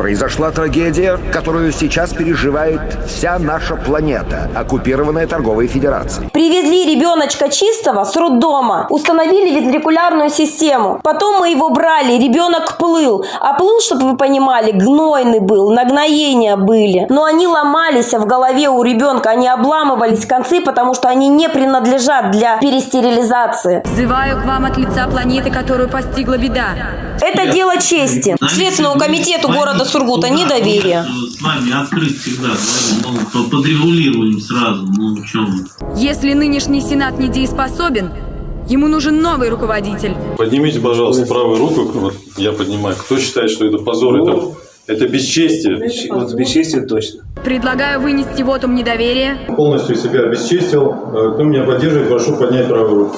произошла трагедия, которую сейчас переживает вся наша планета, оккупированная торговой федерацией. Привезли ребеночка чистого с роддома, установили вентрикулярную систему. Потом мы его брали, ребенок плыл. А плыл, чтобы вы понимали, гнойный был, нагноения были. Но они ломались в голове у ребенка, они обламывались концы, потому что они не принадлежат для перестерилизации. Взываю к вам от лица планеты, которую постигла беда. Это дело чести. Следственному комитету города Сургута недоверие. С вами открыт всегда, говорю, ну, по- подрегулируем сразу, ну, в чем Если нынешний Сенат недееспособен, ему нужен новый руководитель. Поднимите, пожалуйста, правую руку. Вот я поднимаю. Кто считает, что это позор, это, это бесчестие? Вот бесчестие точно. Предлагаю вынести вотум недоверия. Полностью себя обесчестил. Э, Кто меня поддерживает, прошу поднять правую руку.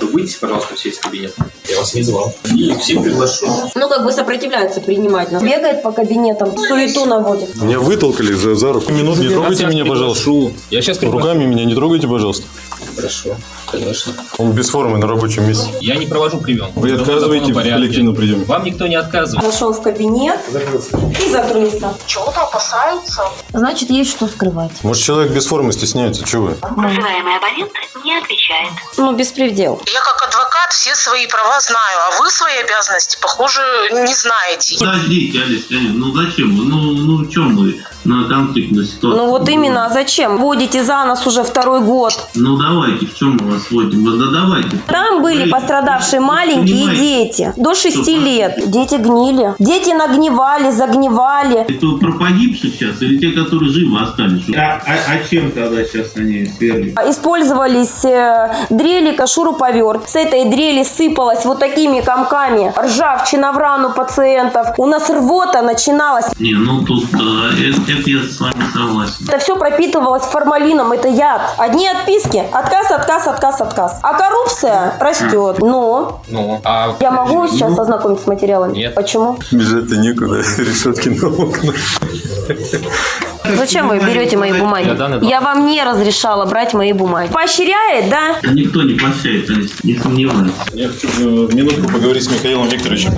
Выйдите, пожалуйста, все из кабинета. Я вас не звал. И всех приглашу. Ну, как бы сопротивляется принимать нас. Бегает по кабинетам, суету наводит. Меня вытолкали за, за руку. Минут, не трогайте меня, пожалуйста. Я сейчас Руками меня не трогайте, пожалуйста. Хорошо, конечно. Он без формы на рабочем месте. Я не провожу прием. Вы отказываете в коллективном приеме? Вам никто не отказывает. Зашел в кабинет и закрылся. Чего-то опасаются. Значит, есть что скрывать. Может, человек без формы стесняется? Чего вы? Вызываемый абонент не отвечает. Ну, беспредел. Я как адвокат все свои права знаю, а вы свои обязанности, похоже, не знаете. Подождите, Алис, ну зачем? Ну, ну в чем вы на конфликтную ситуацию? Ну вот именно, а зачем? Водите за нас уже второй год. Ну давайте, в чем мы вас вводим? Ну, Да давайте. Там были Вы- пострадавшие вы маленькие понимаете, дети, до 6 Что, лет. Дети гнили. Дети нагнивали, загнивали. Это про погибших сейчас или те, которые живы остались? А, а- а чем тогда сейчас они свергли? Использовались э, дрелика, шуруповерт. С этой дрели сыпалась вот такими комками ржавчина в рану пациентов. У нас рвота начиналась. Не, ну тут э, это, это я с вами согласен. Это все пропитывалось формалином, это яд. Одни отписки, отказ, отказ, отказ, отказ. А коррупция растет. Но Ну, а... я могу сейчас ознакомиться с материалами? Нет. Почему? Бежать-то некуда. Решетки на окна. Зачем вы берете мои бумаги? Я вам не разрешала брать мои бумаги. Поощряет, да? Никто не Алис, не сомневаюсь. Я хочу э, минутку поговорить с Михаилом Викторовичем.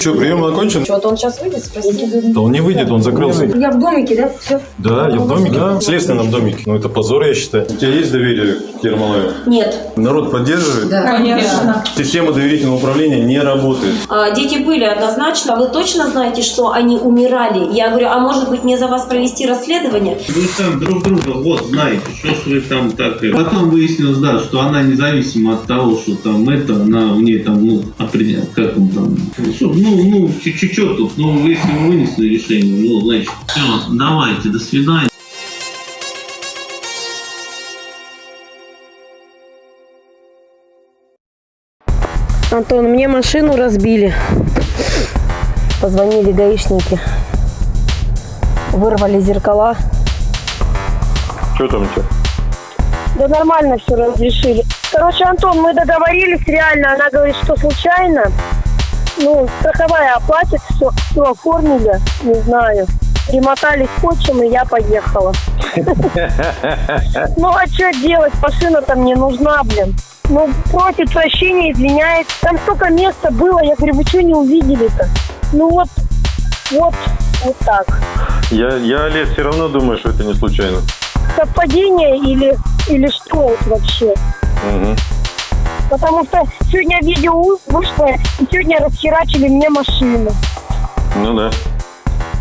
Что, прием окончен? Вот он сейчас выйдет, спроси. Да он не выйдет, он закрылся. Я в домике, да? Все. Да, я в домике. В следственном домике. Ну, это позор, я считаю. У тебя есть доверие к Ермолаеву? Нет. Народ поддерживает? Конечно. Система доверительного управления не работает. А, дети были однозначно. Вы точно знаете, что они умирали? Я говорю, а может быть мне за вас провести расследование? Вы там друг друга вот знаете, что ж вы там так... Потом выяснилось, да, что она независимо от того, что там это, она у нее там, ну, определяет, как он там... Что, ну, ну, чуть-чуть тут, ну, если вы вынесли решение, ну, значит, все, давайте, до свидания. Антон, мне машину разбили. Позвонили гаишники. Вырвали зеркала. Что там у тебя? Да нормально все разрешили. Короче, Антон, мы договорились реально. Она говорит, что случайно. Ну, страховая оплатит, все, все оформили, не знаю. Примотали скотчем, и я поехала. Ну, а что делать? Машина там не нужна, блин. Ну, просит прощения, извиняется. Там столько места было. Я говорю, вы что не увидели-то? Ну, вот, вот, вот так. Я, я, Олег, все равно думаю, что это не случайно. Совпадение или, или что вот вообще? Мгм. Потому что сегодня видео вышло, и сегодня расхерачили мне машину. Ну да.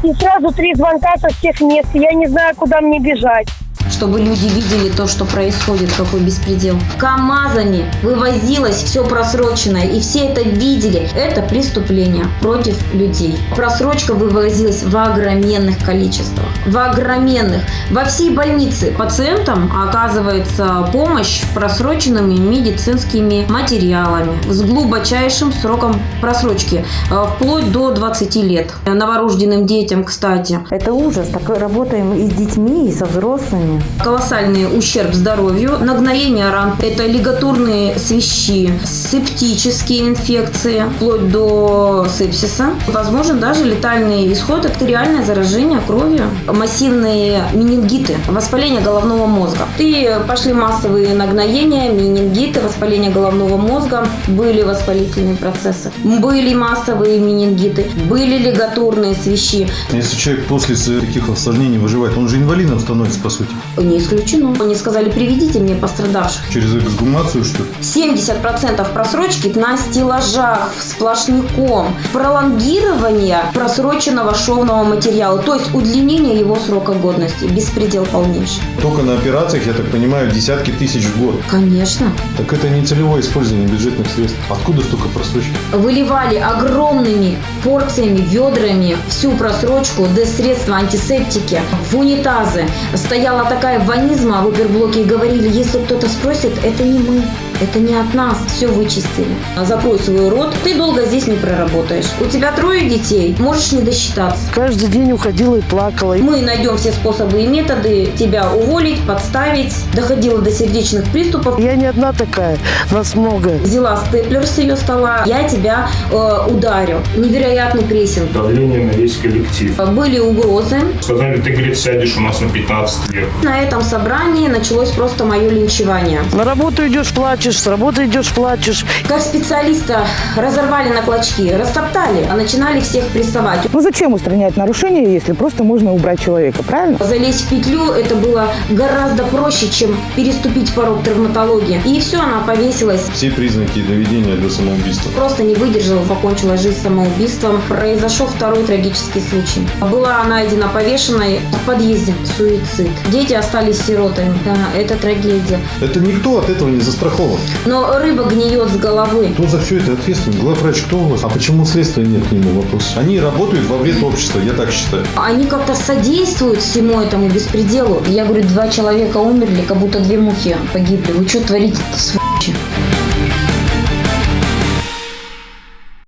И сразу три звонка со всех мест. Я не знаю, куда мне бежать. Чтобы люди видели то, что происходит, какой беспредел. КАМАЗами вывозилось все просроченное, и все это видели. Это преступление против людей. Просрочка вывозилась в огроменных количествах. В огроменных. Во всей больнице пациентам оказывается помощь просроченными медицинскими материалами с глубочайшим сроком просрочки, э, вплоть до 20 лет. Новорожденным детям, кстати. Это ужас. Так работаем и с детьми, и со взрослыми. Колоссальный ущерб здоровью, нагноение ран, это лигатурные свищи, септические инфекции, вплоть до сепсиса. Возможен даже летальный исход, это реальное заражение кровью, массивные менингиты, воспаление головного мозга. И пошли массовые нагноения, менингиты, воспаление головного мозга, были воспалительные процессы, были массовые менингиты, были лигатурные свищи. Если человек после таких осложнений выживает, он же инвалидом становится, по сути. Не исключено. Они сказали, приведите мне пострадавших. Через эксгумацию, что ли? 70% просрочки на стеллажах сплошняком. Пролонгирование просроченного шовного материала, то есть удлинение его срока годности. Беспредел полнейший. Только на операциях, я так понимаю, десятки тысяч в год. Конечно. Так это не целевое использование бюджетных средств. Откуда столько просрочки? Выливали огромными порциями, ведрами всю просрочку, да средства антисептики в унитазы. Стояла такая ванизма в оперблоке и говорили, если кто-то спросит, это не мы. Это не от нас, все вычистили. Закрой свой рот, ты долго здесь не проработаешь. У тебя трое детей, можешь не досчитаться. Каждый день уходила и плакала. Мы найдем все способы и методы тебя уволить, подставить. Доходила до сердечных приступов. Я не одна такая, нас много. Взяла степлер с ее стола, я тебя э, ударю. Невероятный прессинг. Давление на весь коллектив. Были угрозы. Сказали, ты, говорит, сядешь у нас на 15 лет. На этом собрании началось просто мое линчевание. На работу идешь, плачешь, с работы идешь, плачешь. Как специалиста разорвали на клочки, растоптали, а начинали всех прессовать. Ну зачем устранять нарушения, если просто можно убрать человека, правильно? Залезть в петлю это было гораздо проще, чем переступить порог травматологии. И все, она повесилась. Все признаки доведения до самоубийства. Просто не выдержала, покончила жизнь самоубийством. Произошел второй трагический случай. Была найдена повешенной в подъезде. Суицид. Дети остались сиротами. Да, это трагедия. Это никто от этого не застрахован. Но рыба гниет с головы. Кто за все это ответственен? Главврач кто у вас? А почему следствия нет к нему вопрос? Они работают во вред общества, я так считаю. Они как-то содействуют всему этому беспределу. Я говорю, два человека умерли, как будто две мухи погибли. Вы что творите-то, сволочи?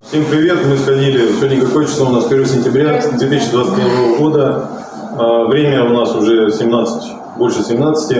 Всем привет, мы сходили, сегодня какое число у нас, 1 сентября 2021 года, А, время у нас уже 17, больше 17.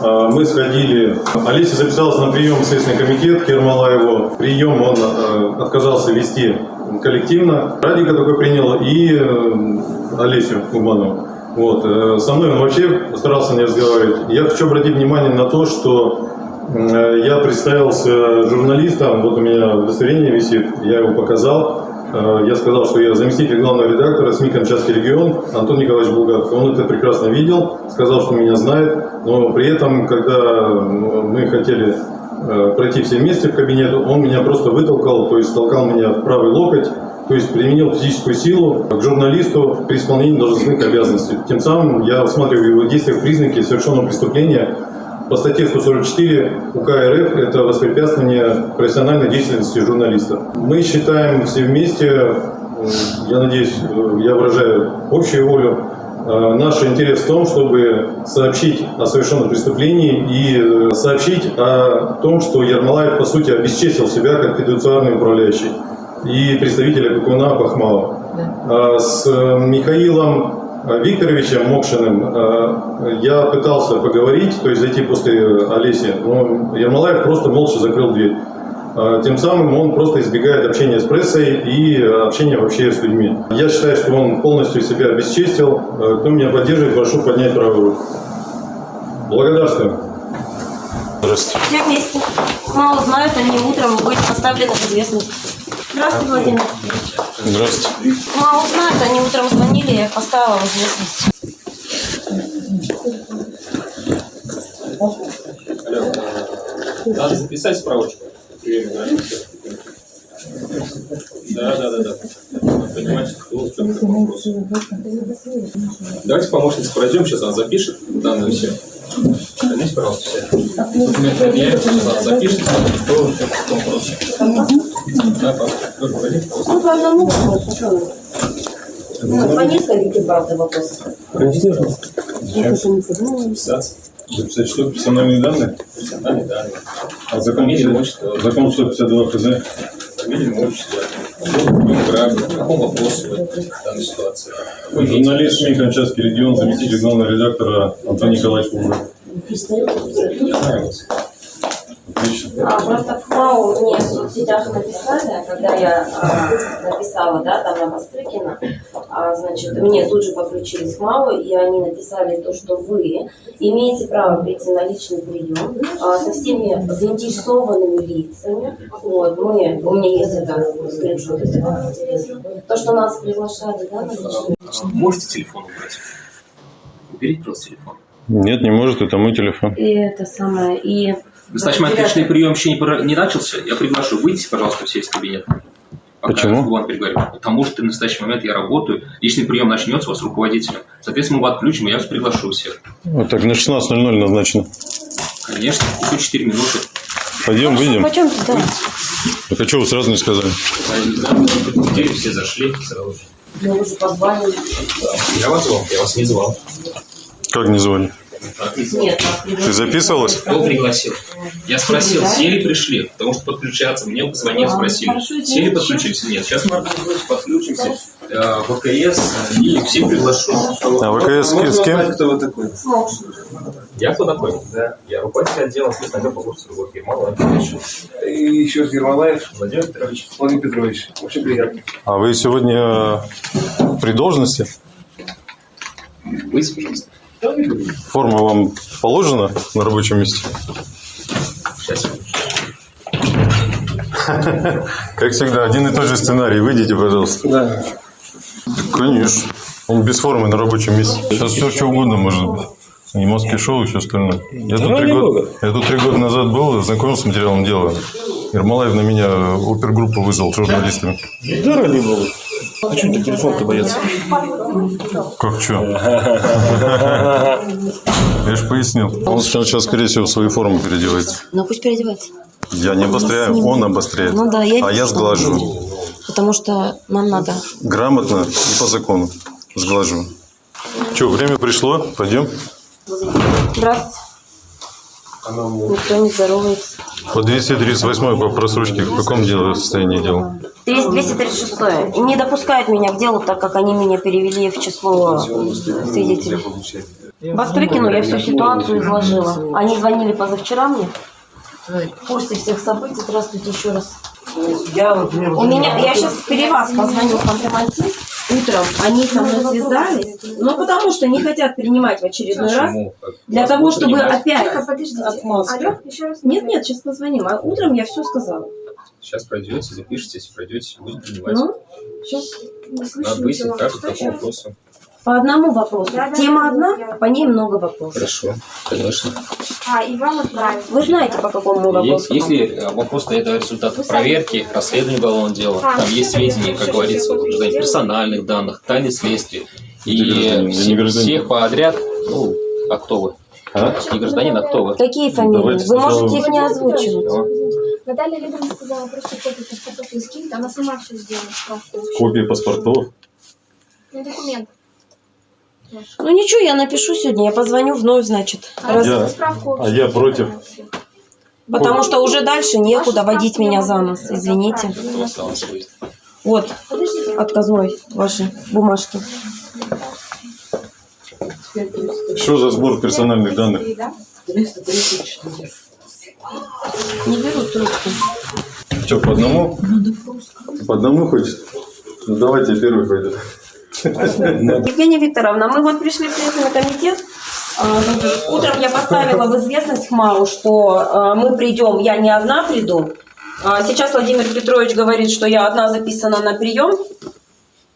А, Мы сходили, Олеся записалась на прием в Следственный комитет к Ермолаеву. Прием он э, отказался вести коллективно. Радика только принял и э, Олесю Кубанову. Вот. э, Со мной он вообще постарался не разговаривать. Я хочу обратить внимание на то, что Э, Я представился журналистом, вот у меня удостоверение висит, я его показал. Э, Я сказал, что я заместитель главного редактора СМИ «Камчатский регион» Антон Николаевич Булгаков. Он это прекрасно видел, сказал, что меня знает, но при этом, когда мы хотели э, пройти все вместе в кабинет, он меня просто вытолкал, то есть толкал меня в правый локоть, то есть применил физическую силу к журналисту при исполнении должностных обязанностей. Тем самым я усматриваю в его действиях признаки совершенного преступления по статье 144 УК РФ это воспрепятствование профессиональной деятельности журналиста. Мы считаем все вместе, э, я надеюсь, э, я выражаю общую волю, э, наш интерес в том, чтобы сообщить о совершенном преступлении и сообщить о том, что Ермолаев, по сути, обесчестил себя как фидуциарный управляющий и представителя Кукуна Бахмала. А С Михаилом Викторовичем Мокшиным э, я пытался поговорить, то есть зайти после Олеси, но Ермолаев просто молча закрыл дверь. Э, Тем самым он просто избегает общения с прессой и общения вообще с людьми. Я считаю, что он полностью себя обесчестил. Э, Кто меня поддерживает, прошу поднять правую руку. Благодарствую. Здравствуйте. Все вместе. Мало знают, они утром быть поставлены в известность. Здравствуйте, Владимир. Здравствуйте. Мало знают, они утром звонили, я поставила в известность. Надо записать справочку. Да, да, да, да. Понимаете, кто в чем вопрос. Давайте помощница пройдем, сейчас она запишет данные все. Вернись, пожалуйста, все. Документы предъявите, сейчас она запишет, кто в чем вопрос. Да, пожалуйста. Ну, по одному вопросу. Ну, по нескольким, правда, вопросам. Записаться. Записать что? Персональные данные? Персональные данные. А закон, закон 152 ФЗ? Фамилия, имя, отчество. граждан, по какому вопросу в данной ситуации? Журналист СМИ Камчатский регион, заместитель главного редактора Антон Николаевич Пугров. Отлично. А просто в МАУ мне в соцсетях написали, когда я а, написала, да, там на Бастрыкина, а, значит, мне тут же подключились к МАУ, и они написали то, что вы имеете право прийти на личный прием а, со всеми заинтересованными лицами. Вот, мы, у меня есть это скриншот, если вам интересно. То, что нас приглашали, да, на личный А, Можете телефон убрать? Уберите просто телефон. Нет, не может, это мой телефон. И это самое, и... Значит, мой личный прием еще не, не начался. Я приглашу. Выйдите, пожалуйста, все из кабинета. Пока Почему? я вам переговорю. Потому что в настоящий момент я работаю. Личный прием начнется у вас с руководителем. Соответственно, мы его отключим, и я вас приглашу всех. Вот так на 16.00 назначено. Конечно, еще 4 минуты. Пойдем, выйдем. Почем да? Так а что вы сразу не сказали? Да, мы предупредили, все зашли сразу же. Я вас звал, я вас не звал. Как не звали? Ты записывалась? Кто пригласил? Я спросил, все ли пришли? Потому что подключаться. Мне позвонил, спросил. хорошо, Все ли подключились? Нет, сейчас мы подключимся. Э, ВКС и все приглашу. А ВКС с- с кем? Кто вы такой? Я кто такой? Да. Я руководитель отдела следственного по курсу другой фирмы. И еще раз Ермолаев Владимир Петрович. Владимир Петрович. Очень приятно. А вы сегодня при должности? Выйдите, пожалуйста. Форма вам положена на рабочем месте? Сейчас. Как всегда, один и тот же сценарий. Выйдите, пожалуйста. Да. Конечно. Он без формы на рабочем месте. Сейчас все что угодно может быть. И маски шоу, и все остальное. Я тут, три года, я тут три года назад был, знакомился с материалом дела. Ермолаев на меня опергруппу вызвал с журналистами. Да, ради бога. А что ты телефон-то бояться? Как что? Я же пояснил. Он сейчас, скорее всего, свою форму переодевается. Ну пусть переодевается. Я не обостряю, он обостряет. Ну да, я а я будет. Потому что нам надо. Грамотно и по закону. Сглаживаю. Что, время пришло? Пойдем. Здравствуйте. Никто не здоровается. По 238 по просрочке в каком деле состоянии дела? Есть 236 и не допускают меня к делу, так как они меня перевели в число свидетелей. Бастрыкину я всю ситуацию изложила. Они звонили позавчера мне. В курсе всех событий. Здравствуйте еще раз. Я, например, У меня, я сейчас при вас позвоню контрмантив. Утром они со мной связались, но потому что не хотят принимать в очередной раз. Для того, чтобы опять отмазку. Нет, нет, сейчас позвоним. А утром я все сказала. Сейчас пройдете, запишитесь, пройдете, будем принимать. Ну, сейчас. Надо выяснить, как и по вопросу. По одному вопросу. Тема одна, по ней много вопросов. Хорошо, конечно. А, и вам отправить. Вы знаете, по какому вопросу? Есть, если э, вопрос это результат проверки, расследования уголовного дела, там есть сведения, как говорится, гражданин, персональных данных, тайны следствия. И я не всех подряд, ну, а кто вы? Не гражданин, а кто вы? Какие фамилии? Давайте Вы можете их не озвучивать. Наталья Лебедева сказала просто копию паспортов и скинет, она сама все сделала. Копии паспортов? Ну, документ. Ну ничего, я напишу сегодня, я позвоню вновь, значит. Раз- Я- а я против. Потому что уже дальше некуда водить меня за нос, извините. Вот, отказной ваши бумажки. Что за сбор персональных данных? Не берут трубку. Что, по одному? По одному хочет? Ну, давайте первый пойдет. Евгения Викторовна, мы вот пришли в Следственный комитет. А, Утром я поставила в известность ХМАУ, что а, мы придем, я не одна приду. А Сейчас Владимир Петрович говорит, что я одна записана на прием.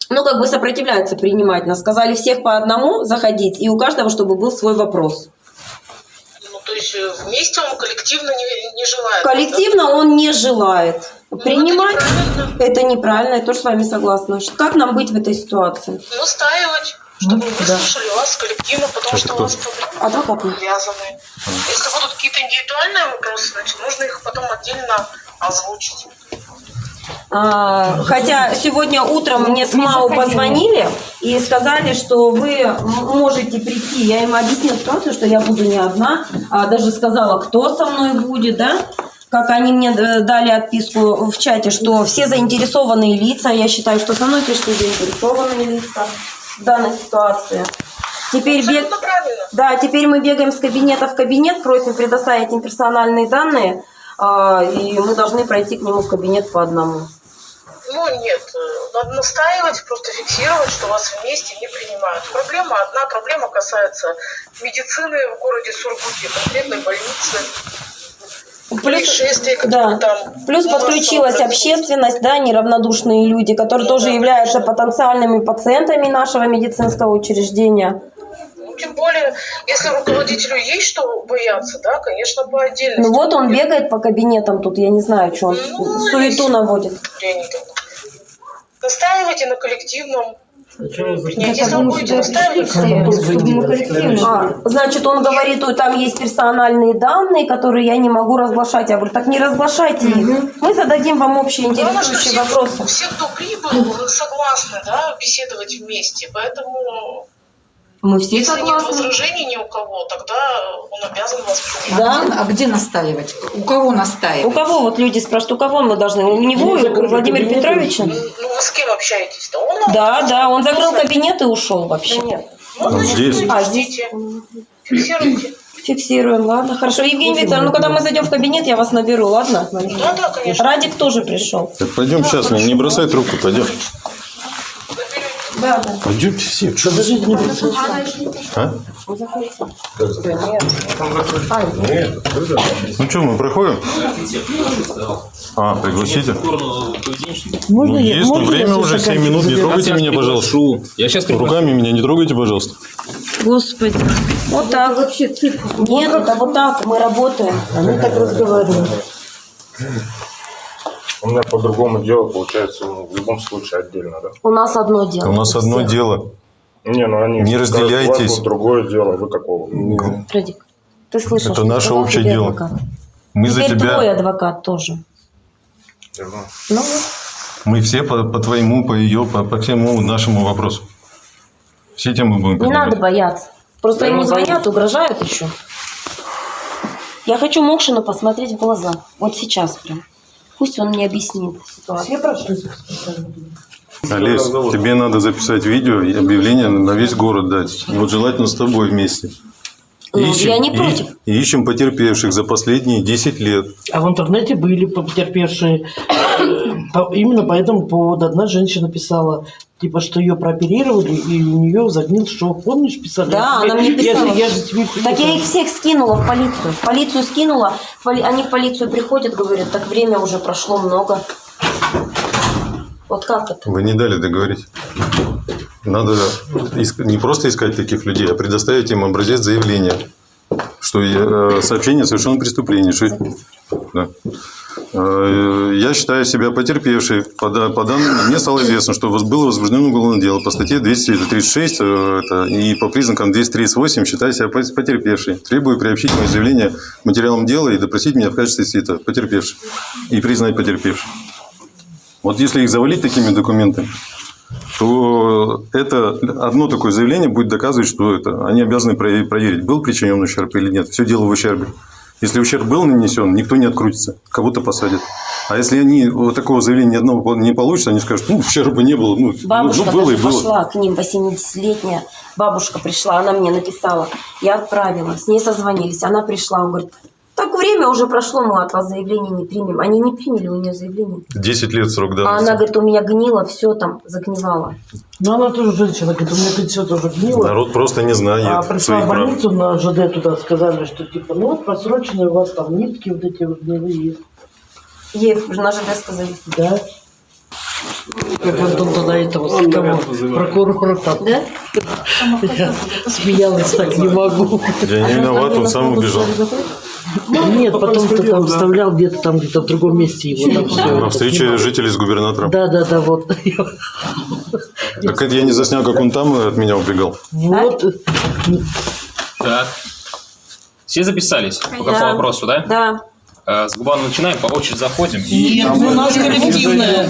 Ну, как бы сопротивляется принимать нас. Сказали всех по одному заходить, и у каждого, чтобы был свой вопрос. Ну, то есть э, вместе он коллективно не, не желает. Коллективно он не желает принимать. Это неправильно, я тоже с вами согласна. Как нам быть в этой ситуации? Настаивать, чтобы Ну, да. выслушали вас коллективно, потому что у вас проблемы связаны. Если будут какие-то индивидуальные вопросы, значит, нужно их потом отдельно озвучить. А, Хотя сегодня утром мне с МАУ позвонили и сказали, что вы можете прийти. Я им объяснила ситуацию, что я буду не одна. А даже сказала, кто со мной будет, да? Как они мне э, дали отписку в чате, что все заинтересованные лица, я считаю, что со мной пришли заинтересованные лица в данной ситуации. Теперь бег... Да, теперь мы бегаем с кабинета в кабинет, просим предоставить им персональные данные, а, и мы должны пройти к нему в кабинет по одному. Ну нет, э, надо настаивать, просто фиксировать, что вас вместе не принимают. Проблема одна, проблема касается медицины в городе Сургуте, конкретной больницы. Которые Да. там Плюс подключилась общественность, да, неравнодушные люди, которые тоже являются потенциальными пациентами нашего медицинского учреждения. Ну, тем более, если руководителю есть что бояться, да, конечно, по отдельности. Ну вот он бегает по кабинетам тут, я не знаю, что он Ну, суету наводит. Настаивайте на коллективном. Если вы будете настаивать, А, значит, он говорит, ой, там есть персональные данные, которые я не могу разглашать. Я говорю, так не разглашайте их. Мы зададим вам общие Главное, что интересующие все, вопросы. все, кто прибыл, согласны, да, беседовать вместе. Поэтому, Мы все если нет согласны. возражений ни у кого, тогда он обязан вас принять. Да. А где настаивать? У кого настаивать? У кого вот люди спрашивают, у кого мы должны? У него, и у Владимира Петровича? Ну, вы с кем общаетесь-то? Он Да, да, он закрыл кабинет и ушел вообще. Ну, значит, здесь? вы А, ждите. Фиксируйте. Фиксируем, ладно, хорошо. Евгений Викторович, ну когда мы зайдем в кабинет, я вас наберу, ладно? Да, да, конечно. Радик тоже пришел. Так пойдем сейчас, не, не бросай трубку, пойдем. Да, да. Пойдемте все. А? Ну что, мы проходим? А, пригласите? Можно Ну, есть, но время уже 7 минут, не трогайте меня, пожалуйста. Я сейчас Руками меня не трогайте, пожалуйста. Господи. Вот так. Вообще Нет, это вот так, мы работаем. Они так разговаривают. У меня по-другому дело получается ну, в любом случае отдельно, да? У нас одно дело. У нас одно дело. Не, ну они Не вас разделяйтесь. вот другое дело, вы какого? Радик, ты слышал, Это наше общее дело. адвокат? Мы за Теперь твой тебя, адвокат тоже. Ну, мы все по, по твоему, по ее, по, по всему нашему вопросу. Все темы будем не поднимать. надо бояться. Просто Да ему не звонят, угрожают еще. Я хочу Мокшину посмотреть в глаза. Вот сейчас прям. Пусть он мне объяснит ситуацию. Олесь, тебе надо записать видео и объявление на весь город дать. Вот желательно с тобой вместе. Ну, я не против. и ищем потерпевших за последние 10 лет. А в интернете были потерпевшие. Именно по этому поводу одна женщина писала, типа, что ее прооперировали, и у нее загнил шов. Помнишь, писали? Да, Я она мне тебе- я же- писала. Я же, тебе Так я писала. их всех скинула в полицию. В полицию скинула. В поли- Они в полицию приходят, говорят, так время уже прошло много. Вот как это? Вы не дали договорить. Надо иск- не просто искать таких людей, а предоставить им образец заявления, что э, сообщение о совершенном преступлении. Что... Да. Э, Я считаю себя потерпевшей. По, по данным, мне стало известно, что было возбуждено уголовное дело по статье 236 э, это, и по признакам 238 считаю себя пот- потерпевшей. Требую приобщить мое заявление к материалам дела и допросить меня в качестве свита потерпевшей и признать потерпевшей. Вот если их завалить такими документами, то это одно такое заявление будет доказывать, что это они обязаны про- проверить, был причинен ущерб или нет. Все дело в ущербе. Если ущерб был нанесен, никто не открутится, кого-то посадят. А если они вот такого заявления ни одного не получат, они скажут, ну, ущерба не было, ну, Бабушка ну было и было. пошла к ним, 80-летняя бабушка пришла, она мне написала, я отправила, с ней созвонились, она пришла, он говорит, так время уже прошло, мы от вас заявление не примем. Они не приняли у нее заявление. 10 лет срок А давности. она говорит, у меня гнило, все там загнивало. Ну, она тоже женщина, говорит, у меня все тоже гнило. Народ просто не знает А пришла своих в прав. больницу на ЖД туда, сказали, что типа, ну вот просроченные у вас там нитки вот эти вот гнилые. Ей на ЖД сказали. Да. Как Антон тогда этого с того, прокурора там. Да? Я смеялась так, не могу. Я не виноват, он сам убежал. Нет, потом кто там вставлял где-то там, где-то в другом месте его там все. На встрече жителей с губернатором. Да, да, да, вот. Так это я не заснял, как он там от меня убегал. Вот. Так. Все записались? По какому Да. вопросу, да? Да. Э, С Губана начинаем, по очереди заходим. Нет, у нас коллективное.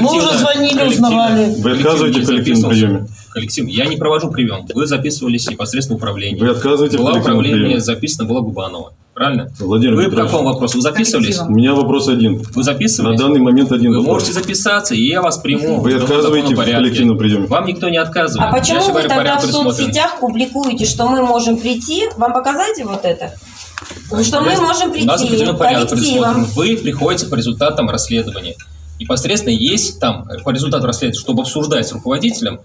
Мы уже звонили, узнавали. Вы отказываете в коллективном приеме? Коллектив. Я не провожу прием. Вы записывались непосредственно управление. Вы отказываете в Была управление, записано была Губанова. Правильно? Владимир Вы по Петрович, какому вопросу? Вы записывались? У меня вопрос один. Вы записывались? На данный момент один Вы вопрос. можете записаться, и я вас приму. Вы отказываете в коллективном приеме? Вам никто не отказывает. А почему Я вы говорю, тогда в соцсетях публикуете, что мы можем прийти? Вам показать вот это? Что мы можем У нас прийти определенный порядок коллективом. Вы приходите по результатам расследования. Непосредственно есть там, по результату расследования, чтобы обсуждать с руководителем,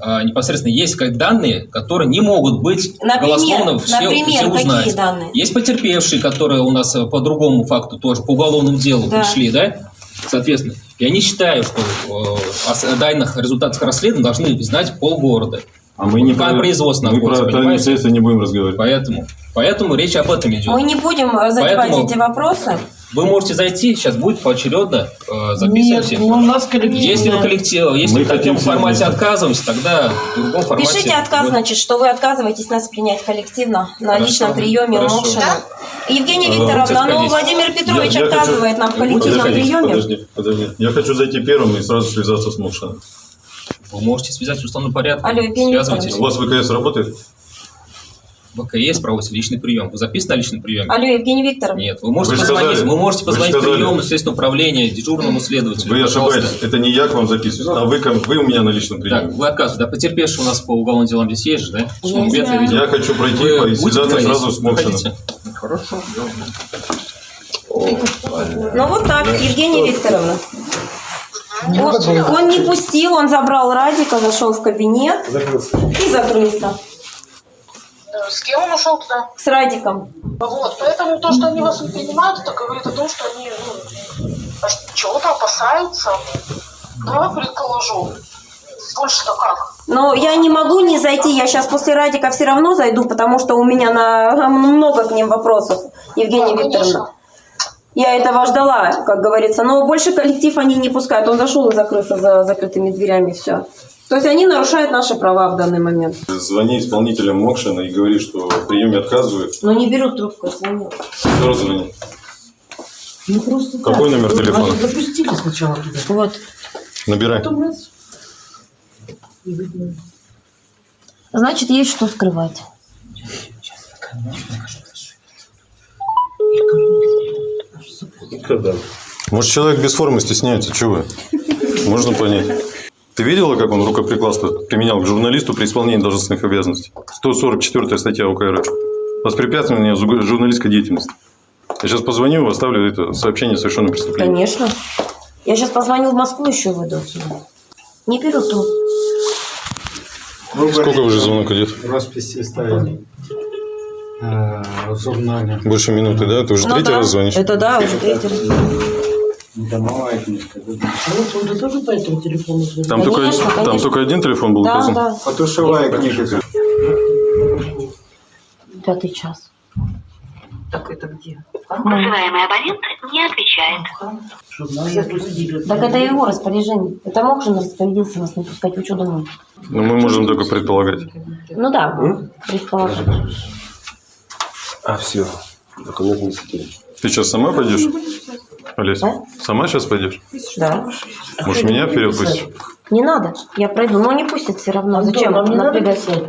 а, непосредственно есть как данные, которые не могут быть Например, голословно все, например, все какие узнать. данные? Есть потерпевшие, которые у нас э, по другому факту тоже, по уголовному делу Да. пришли, да? Соответственно, я не считаю, что э, о данных результатах расследования должны знать полгорода. А мы не про- производство мы про тайные следствия не будем разговаривать. Поэтому, поэтому речь об этом идет. Мы не будем э, задевать Поэтому- эти вопросы. Вы можете зайти, сейчас будет поочередно, э, Нет, записывайте. ну у нас коллективное. Если вы коллектив, если Мы в таком формате вместе. отказываемся, тогда в другом формате. Пишите отказ, будет. значит, что вы отказываетесь нас принять коллективно на Хорошо, личном приеме у хорошо. Мокшина. Евгения А, Викторовна, ну. Владимир Петрович Я- я хочу- отказывает нам в коллективном Подожди, приеме. Подожди, подожди. Я хочу зайти первым и сразу связаться с Мокшиным. Вы можете связать в уставном порядке. Алло, Евгений Связывайтесь. У вас ВКС работает? В ВКС проводится личный прием. Вы записаны на личном приеме? Алло, Евгения Викторовна. Нет, вы можете Вы позвонить, сказали- вы можете вы же позвонить в сказали- приемное следственное управление, дежурному следователю. Вы пожалуйста. ошибаетесь. Это не я к вам записываюсь, а вы, вы у меня на личном Так, приеме. вы отказываете, да? Потерпевший у нас по уголовным делам здесь есть же, да? Что он знаю. видел? Я хочу пройти Вы и связаться сразу с Мокшиным. Хорошо. Ну вот так, Евгения Викторовна. Он, он не пустил, он забрал Радика, зашел в кабинет и закрылся. С кем он ушел туда? С Радиком. Вот, поэтому то, что они вас не принимают, это говорит о том, что они ну, чего-то опасаются. Давай предположу. Больше-то как? Но я не могу не зайти, я сейчас после Радика все равно зайду, потому что у меня на много к ним вопросов, Евгения Да, Викторовна. конечно. Я этого ждала, как говорится, но больше коллектив они не пускают. Он зашел и закрылся за закрытыми дверями, все. То есть они нарушают наши права в данный момент. Звони исполнителям Мокшина и говори, что в приеме отказывают. Но не берут трубку, я звоню. Кто раз звони? Ну просто Какой так. номер Вот, телефона? Запустили сначала туда. Вот. Набирай. Потом раз. Значит, есть что скрывать. Когда? Может, человек без формы стесняется, чего вы? Можно понять. Ты видела, как он рукоприкладство применял к журналисту при исполнении должностных обязанностей? 144 статья УК РФ. Воспрепятствование жу- журналистской деятельности. Я сейчас позвоню, оставлю это сообщение о совершенном преступлении. Конечно. Я сейчас позвоню в Москву, еще выйду отсюда. Не берут трубку. Сколько уже звонок идет? Росписи ставили э, в журнале. Больше минуты, да? Ты уже Ну третий да. раз звонишь? Это да, уже третий раз. Домовая книжка. да? Вот он тоже по этому телефону. Там, только, Конечно, там конечно. только один телефон был Да, указан? да. Потушевая книжка. Пятый час. Так это где? Вызываемый абонент не отвечает. Запустили. Так это его распоряжение. Это Мокшин распорядился нас не пускать. Вы что думаете? Ну, мы можем только предполагать. Ну да, предположим. А, все. Документ не сидели. Ты сейчас сама пойдешь? Олеся, сама сейчас пойдешь? Да. Может, меня вперед пустишь? Не надо. Я пройду. Но не пустят все равно. Антон, Зачем вам не надо напрягать? писать?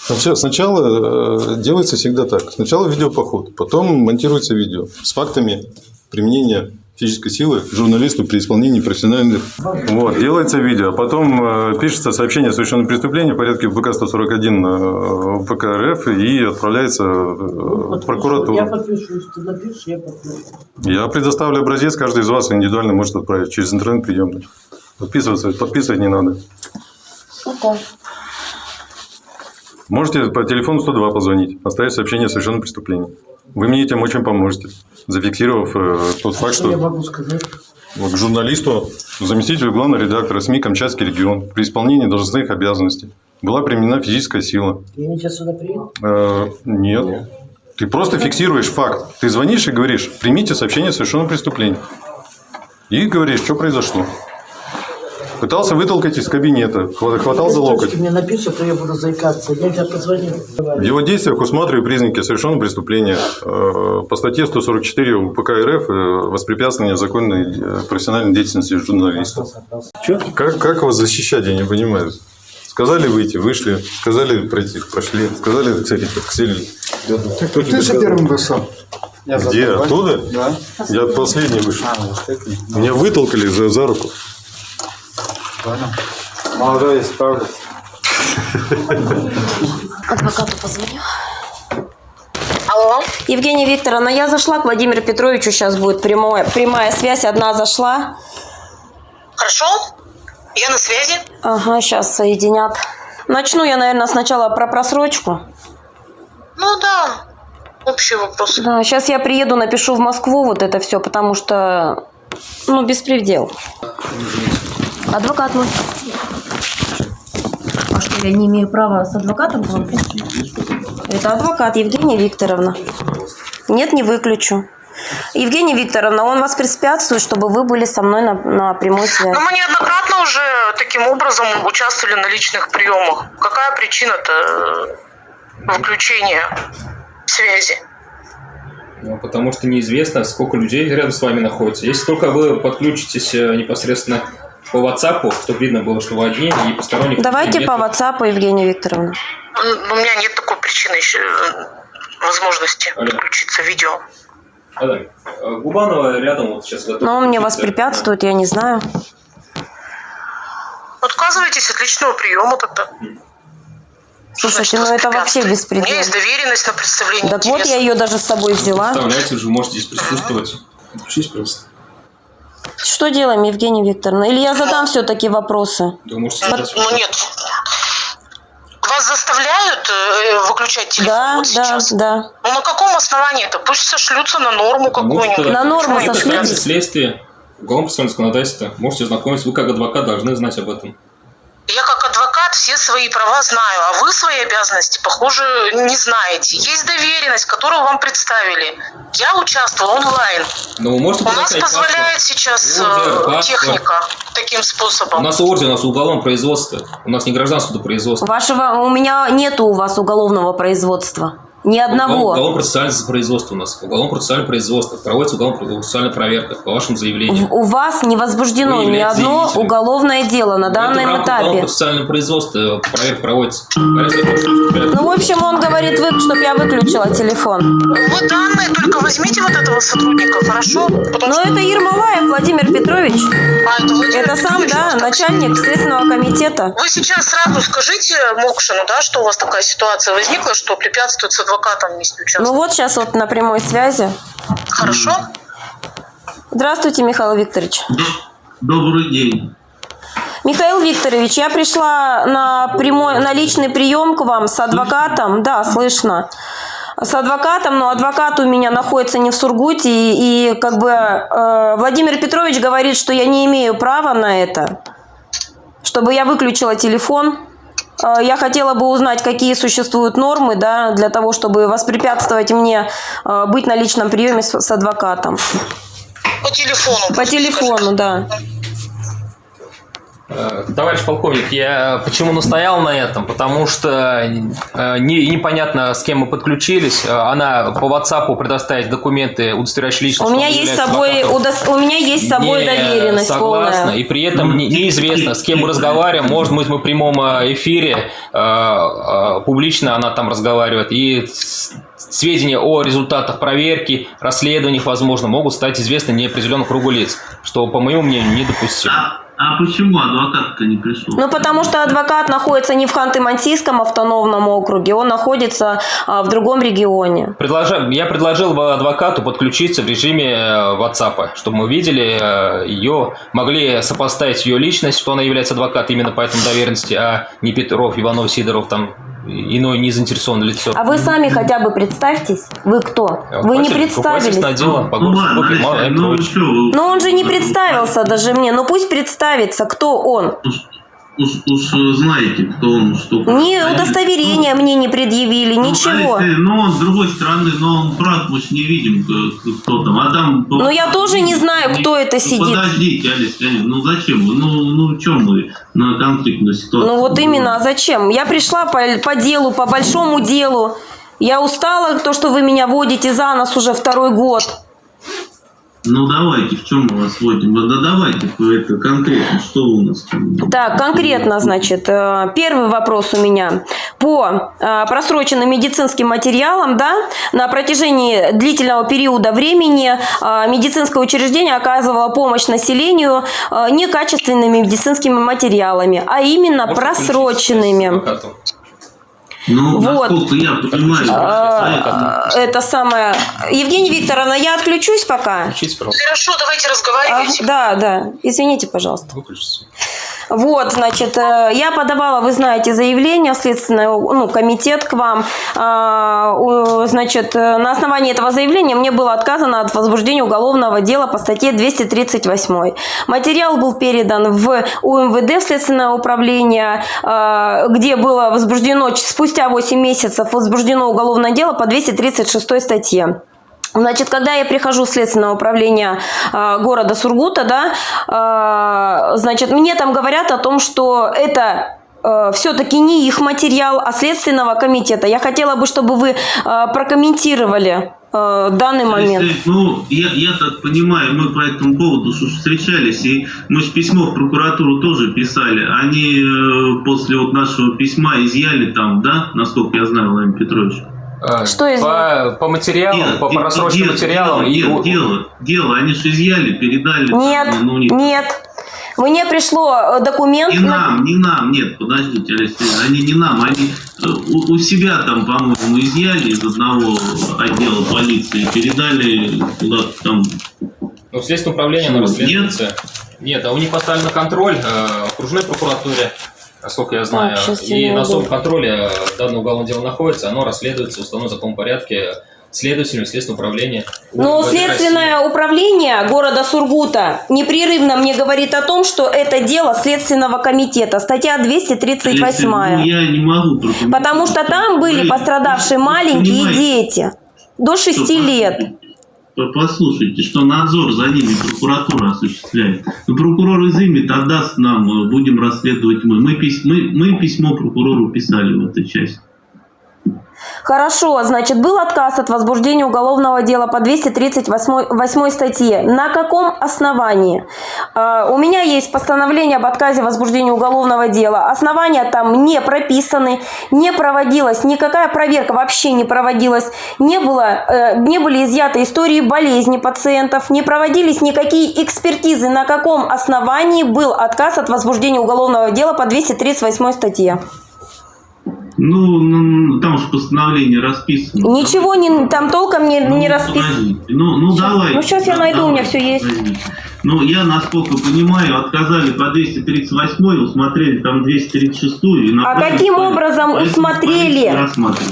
Сначала, сначала э, делается всегда так. Сначала видеопоход, потом монтируется видео с фактами применения физической силы журналисту при исполнении профессиональных... Вот, делается видео, а потом э, пишется сообщение о совершенном преступлении в порядке ВК 141 э, ВК РФ и отправляется э, в Я прокуратуру. подпишусь. Ты напишешь, я подпишу. Я предоставлю образец, каждый из вас индивидуально может отправить через интернет-приемный. Подписываться, подписывать не надо. Ну. Можете по телефону 102 позвонить, оставить сообщение о совершенном преступлении. Вы мне этим очень поможете, зафиксировав э, тот факт, Что я могу сказать? к журналисту, заместителю главного редактора СМИ «Камчатский регион» при исполнении должностных обязанностей была применена физическая сила. И они сейчас сюда приедут? Э, нет. Ты просто фиксируешь факт. Ты звонишь и говоришь, примите сообщение о совершенном преступлении. И говоришь, что произошло. Пытался вытолкать из кабинета, хва- хватал за локоть. Мне напишешь, а то я буду заикаться. Я тебя позвоню. В его действиях усматриваю признаки совершенного преступления э, по статье 144 УПК РФ э, «Воспрепятствование законной э, профессиональной деятельности журналиста». Как, как вас защищать, я не понимаю. Сказали выйти, вышли. Сказали пройти, прошли. Сказали целить, целили. Ты же первым вышел. Где? Оттуда? Да. Я последний вышел. А. Меня вытолкали за, за руку. Понял. Молодой, справлюсь. Адвокату позвоню. Алло. Евгения Викторовна, я зашла к Владимиру Петровичу, сейчас будет прямое, прямая связь, одна зашла. Хорошо? Я на связи. Ага, сейчас соединят. Начну я, наверное, сначала про просрочку. Ну да, общий вопрос. Да, сейчас я приеду, напишу в Москву вот это все, потому что, ну, беспредел. Адвокат мой. А что, я не имею права с адвокатом говорить? Это адвокат Евгения Викторовна. Нет, не выключу. Евгения Викторовна, он вас препятствует, чтобы вы были со мной на, на прямой связи. Но мы неоднократно уже таким образом участвовали на личных приемах. Какая причина-то э, выключения связи? Ну, потому что неизвестно, сколько людей рядом с вами находится. Если только вы подключитесь э, непосредственно по WhatsApp, чтобы видно было, что вы одни, и посторонних Давайте по. WhatsApp, Евгения Викторовна. У меня нет такой причины еще э, возможности подключиться видео. А, да. Губанова рядом вот сейчас готов. Но он мне подключиться. воспрепятствует, я не знаю. Отказывайтесь от личного приема тогда. Слушайте, ну это вообще У меня беспредел. есть доверенность на представление Так вот, я ее даже с собой взяла. Представляете, вы же можете здесь присутствовать. Подключись, просто. Что делаем, Евгения Викторовна? Или я задам все-таки вопросы? Вы можете Ну, ну нет. Вас заставляют э, выключать телефон Да, вот да, сейчас? да. Ну на каком основании это? Пусть сошлются на норму какую-нибудь. На норму сошлитесь. уголовного процессуального законодательства. Можете знакомиться, вы как адвокат должны знать об этом. Я как адвокат все свои права знаю, а вы свои обязанности, похоже, не знаете. Есть доверенность, которую вам представили. Я участвовал онлайн. Но вы можете У нас позволяет паспорт. сейчас Ордер, э, паспорт. техника таким У способом. нас ордер, у нас уголовное производство. У нас не гражданское судопроизводство. Вашего, у меня нету у вас уголовного производства. Ни одного. Уголовно-процессуальное производство у нас. Уголовно-процессуальное производство. Проводится уголовно-процессуальная проверка по вашему заявлению. У вас не возбуждено ни одно заявителем. уголовное дело на данном этапе. уголовно-процессуального производства проверка проводится. Ну, в общем, он говорит, вы, чтобы я выключила телефон. Вы данные только возьмите вот этого сотрудника, хорошо? Потому Но что- это Ермолаев Владимир Петрович. А, это Владимир Это сам, Петрович, да, начальник Следственного комитета. Вы сейчас сразу скажите Мокшину, да, что у вас такая ситуация возникла, что препятствует адвокатом вместе участвовать. Ну вот сейчас вот на прямой связи. Хорошо? Здравствуйте, Михаил Викторович. Добрый день. Михаил Викторович, я пришла на прямой, на личный прием к вам с адвокатом. Да, слышно. С адвокатом, но адвокат у меня находится не в Сургуте, и, и как бы э, Владимир Петрович говорит, что я не имею права на это, чтобы я выключила телефон. Э, Я хотела бы узнать, какие существуют нормы, да, для того, чтобы воспрепятствовать мне э, быть на личном приеме с, с адвокатом. По телефону. По телефону, да. Э, Товарищ полковник, я почему настоял на этом? Потому что э, не- непонятно, с кем мы подключились. Э, Она по WhatsApp предоставить документы, удостоверяющие личность. У меня есть с собой, удос- у меня есть с собой Не доверенность согласна, полная. и при этом не- неизвестно, с кем мы разговариваем. Может быть, мы в прямом эфире, публично она там разговаривает, и сведения о результатах проверки, расследованиях, возможно, могут стать известны неопределенному кругу лиц, что, по моему мнению, недопустимо. А почему адвокат-то не пришел? Ну, потому что адвокат находится не в Ханты-Мансийском автономном округе, он находится а, в другом регионе. Предложа- Я предложил адвокату подключиться в режиме э, WhatsApp, чтобы мы видели э, ее, могли сопоставить ее личность, что она является адвокатом именно по этому доверенности, а не Петров, Иванов, Сидоров, там иное не заинтересованное лицо. А вы сами хотя бы представьтесь, вы кто? Вы не представились. отдела по городу Сургуте Михаил Викторович. Но он же не представился даже мне, ну пусть представится, кто он. Уж, уж знаете, кто он, что... Ни удостоверения мне не предъявили, ничего. А если- ну, он с другой стороны, но он брат, мы ж не видим, кто там. А там... Ну я тоже не знаю, кто это Ну, сидит. Подождите, Алис Леонидовна, ну зачем? Ну, ну, чем мы на конфликтную ситуацию? Ну вот именно, а зачем? Я пришла по, по делу, по большому делу. Я устала, то, что вы меня водите за нос уже второй год. Ну давайте, в чем мы вас вводим? Да давайте это конкретно, что у нас там? Так, конкретно, значит, э, первый вопрос у меня. По э, просроченным медицинским материалам, да, на протяжении длительного периода времени э, медицинское учреждение оказывало помощь населению некачественными медицинскими материалами, а именно просроченными. Ну, Вот. насколько я понимаю, А, Это самое... Евгения Викторовна, я отключусь пока. Хорошо, давайте разговаривать. А, да, да. Извините, пожалуйста. Вот, значит, э, я подавала, вы знаете, заявление в следственный ну, комитет к вам. А, Значит, э, на основании этого заявления мне было отказано от возбуждения уголовного дела по статье 238. Материал был передан в УМВД, в следственное управление, а, где было возбуждено, спустя 8 месяцев возбуждено уголовное дело по 236 статье. Значит, когда я прихожу в следственное управление э, города Сургута, да, э, значит, мне там говорят о том, что это все-таки не их материал, а следственного комитета. Я хотела бы, чтобы вы э, прокомментировали э, данный момент. Если, ну, я, я так понимаю, мы по этому поводу встречались, и мы же письмо в прокуратуру тоже писали. Они э, после вот нашего письма изъяли там, да, насколько я знаю, Владимир Петрович? Что по, по материалам, по просроченным материалам и дело, дело, дело, они же изъяли, передали. там, Нет, ну, у них- нет. Мне пришло э, документ... Не на- нам, не нам, нет, подождите, Алексей, они не нам, они э, у, у себя там, по-моему, изъяли из одного отдела полиции, передали куда-то там. Ну, в следственном управлении оно расследуется. Нет, а у них поставлен на контроль э, окружной прокуратуре, насколько я знаю. Щас я и на особом контроле данное уголовное дело находится, оно расследуется в установленном законном порядке следователем следственного управления. Но УМВД следственное управление города Сургута непрерывно мне говорит о том, что это дело следственного комитета, статья 238. Ну, я не могу. Потому что там были пострадавшие маленькие понимаете, дети до 6 лет. По- Послушайте, что надзор за ними прокуратура осуществляет. Ну, прокурор изымет, отдаст нам, э, будем расследовать мы. Мы, пись- мы, мы письмо прокурору писали в этой части. Хорошо, значит, был отказ от возбуждения уголовного дела по 238 восьмой статье. На каком основании? Э, У меня есть постановление об отказе возбуждения уголовного дела. Основания там не прописаны, не проводилась никакая проверка, вообще не проводилась. Не, было, э, не были изъяты истории болезни пациентов, не проводились никакие экспертизы, на каком основании был отказ от возбуждения уголовного дела по 238 статье. Ну, ну, там же постановление расписано. Ничего не, там толком не, не расписано. Ну, ну Щас- давай. ну, щас я найду, у меня всё есть. Ну, я, насколько понимаю, отказали по 238, усмотрели там 236 и А каким по- образом усмотрели?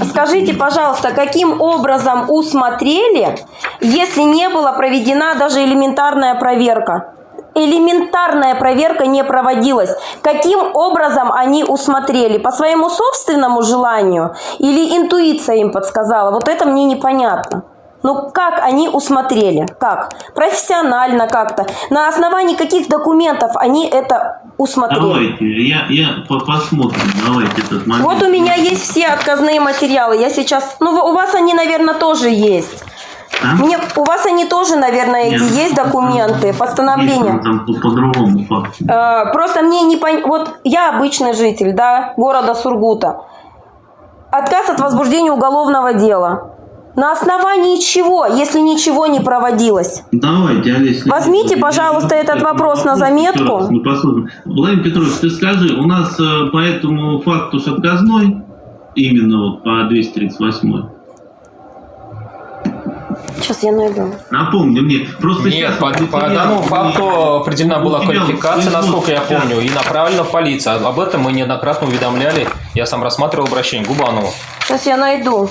Скажите, пожалуйста, каким образом усмотрели, если не была проведена даже элементарная проверка? Элементарная проверка не проводилась. Каким образом они усмотрели? По своему собственному желанию или интуиция им подсказала? Вот это мне непонятно. Ну как они усмотрели? Как? Профессионально как-то? На основании каких документов они это усмотрели? Давайте, я, я по- посмотрим, давайте этот момент. Вот у меня есть все отказные материалы. Я сейчас... Ну, у вас они, наверное, тоже есть. Мне, у вас они тоже, наверное, эти Нет. есть документы, постановления. Есть, там по, по факту. Э, Просто мне не пон... Вот я обычный житель, да, города Сургута. Отказ от возбуждения уголовного дела. На основании чего, если ничего не проводилось? Давайте, Олеся. Возьмите, пожалуйста, этот вопрос на заметку. Мы посмотрим. Владимир Петрович, ты скажи, у нас э, по этому факту с отказной, именно вот по 238 Сейчас я найду. Напомни мне, просто Нет, сейчас по, по данному факту определена была квалификация, насколько я помню, и направлена в полицию. Об этом мы неоднократно уведомляли. Я сам рассматривал обращение Губанову. Сейчас я найду.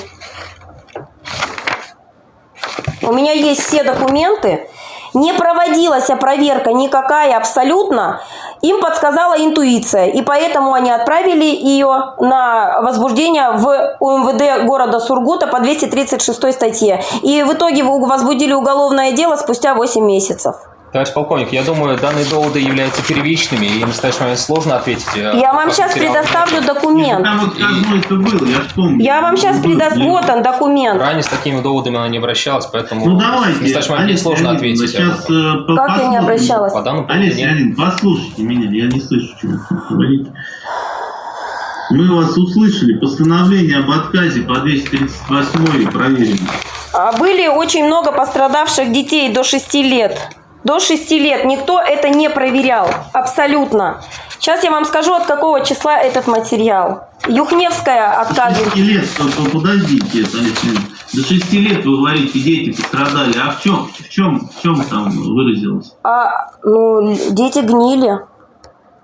У меня есть все документы. Не проводилась проверка никакая абсолютно. Им подсказала интуиция. И поэтому они отправили ее на возбуждение в УМВД города Сургута по 236 статье. И в итоге возбудили уголовное дело спустя 8 месяцев. Товарищ полковник, я думаю, данные доводы являются первичными, и в настоящий момент сложно ответить. э, Я вам сейчас предоставлю документ. Вот я вам сейчас предоставлю. Вот он, документ. Ранее с такими доводами она не обращалась, поэтому Ну в давайте, настоящий момент мне Олеся сложно Леонидовна, ответить. Сейчас, э, Как я не обращалась? По данному Олеся нет. Послушайте меня, я не слышу, что вы говорите. Мы вас услышали. Постановление об отказе по 238 проверено. А Были очень много пострадавших детей до 6 лет. До 6 лет никто это не проверял. Абсолютно. Сейчас я вам скажу, от какого числа этот материал. Юхневская До отказывает. 6 лет, подождите, это. До 6 лет вы говорите, дети пострадали. А в чем, в чем, в чем там выразилось? А, ну, дети гнили.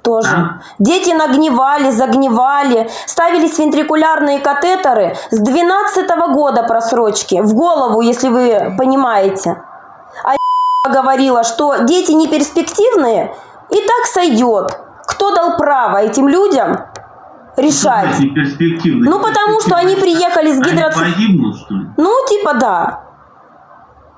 Тоже. Дети нагнивали, загнивали, ставились вентрикулярные катетеры с 12 года просрочки. В голову, если вы понимаете. Говорила, что дети не перспективные, и так сойдет. Кто дал право этим людям решать? Не перспективно. Ну, потому что они приехали с Они гидроци... погибнут, что ли? Ну, типа да.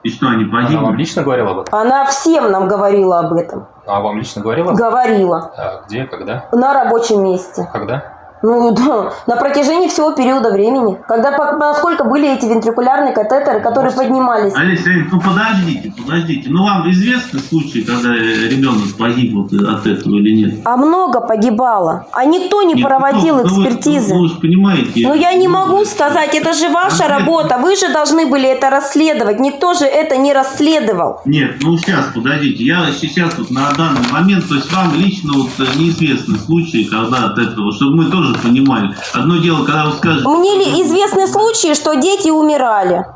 И что, они Она погибнут? вам лично говорила об этом? Она всем нам говорила об этом. А вам лично говорила? Говорила. А, где, когда? На рабочем месте. Когда? Ну да, на протяжении всего периода времени. Когда, насколько были эти вентрикулярные катетеры, которые поднимались. Олеся ну подождите, подождите. Ну вам известны случаи, когда ребенок погиб вот от этого или нет? А много погибало. А никто не Нет, проводил ну, вы- экспертизы. Ну, вы же понимаете. Ну я не могу сказать, это же ваша работа. Вы же должны были это расследовать. Никто же это не расследовал. Нет, ну сейчас, подождите. Я сейчас вот на данный момент, то есть вам лично вот неизвестны случаи, когда от этого, чтобы мы тоже понимали. Одно дело, когда вы скажете... Мне ли известны случаи, что дети умирали?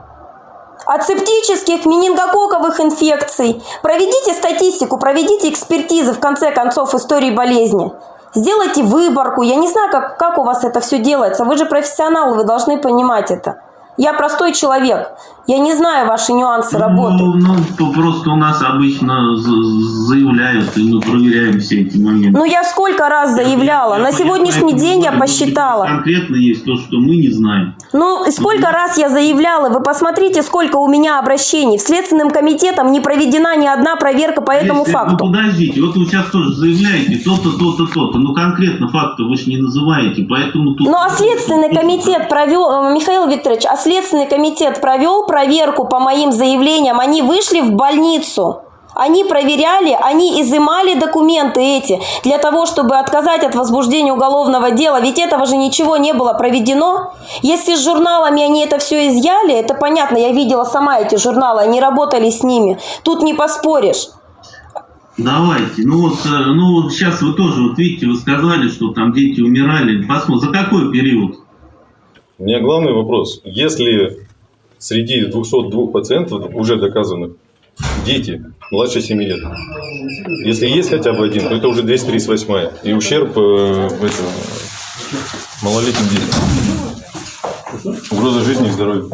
От септических менингококковых инфекций. Проведите статистику, проведите экспертизы, в конце концов, истории болезни. Сделайте выборку. Я не знаю, как, как у вас это все делается. Вы же профессионалы, вы должны понимать это. Я простой человек. Я не знаю ваши нюансы работы. Ну, ну, то просто у нас обычно за- заявляют, и мы проверяем все эти моменты. Ну, я сколько раз заявляла. На сегодняшний день я посчитала. Конкретно есть то, что мы не знаем. Ну, сколько раз я заявляла, вы посмотрите, сколько у меня обращений. В Следственным комитетом не проведена ни одна проверка по этому Если- факту. Ну подождите, вот вы сейчас тоже заявляете то-то, то-то, то-то. Ну конкретно факты вы же не называете, поэтому тут... Ну, а Следственный комитет провел, э, Михаил Викторович, а Следственный комитет провел проверку по моим заявлениям. Они вышли в больницу. Они проверяли, они изымали документы эти для того, чтобы отказать от возбуждения уголовного дела. Ведь этого же ничего не было проведено. Если с журналами они это все изъяли, это понятно, я видела сама эти журналы, они работали с ними. Тут не поспоришь. Давайте. Ну вот, э, ну вот сейчас вы тоже, вот видите, вы сказали, что там дети умирали. Посмотрим, за какой период? У меня главный вопрос. Если среди 202 пациентов уже доказанных дети младше 7 лет, если есть хотя бы один, то это уже 238 и ущерб э, в этом, малолетним детям. Угроза жизни и здоровья.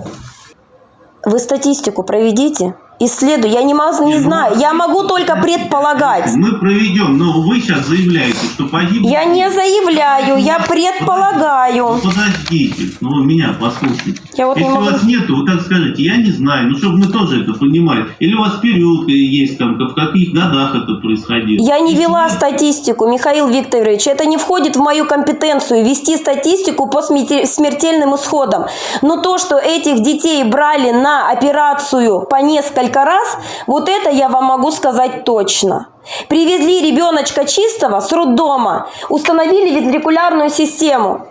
Вы статистику проведите, исследуй. Я не, могу, не знаю, я могу только предполагать. Мы проведем, но вы сейчас заявляете, что погибли... Я не заявляю, я предполагаю. Ну, подождите, ну вы меня послушайте. Я вот не Если могу- вас нету, вы так скажете, я не знаю, ну чтобы мы тоже это понимали. Или у вас период есть там, в каких годах это происходило. Я не вела статистику, Михаил Викторович. Это не входит в мою компетенцию вести статистику по смертельным исходам. Но то, что этих детей брали на операцию по несколько раз, вот это я вам могу сказать точно. Привезли ребеночка чистого с роддома, установили вентрикулярную систему.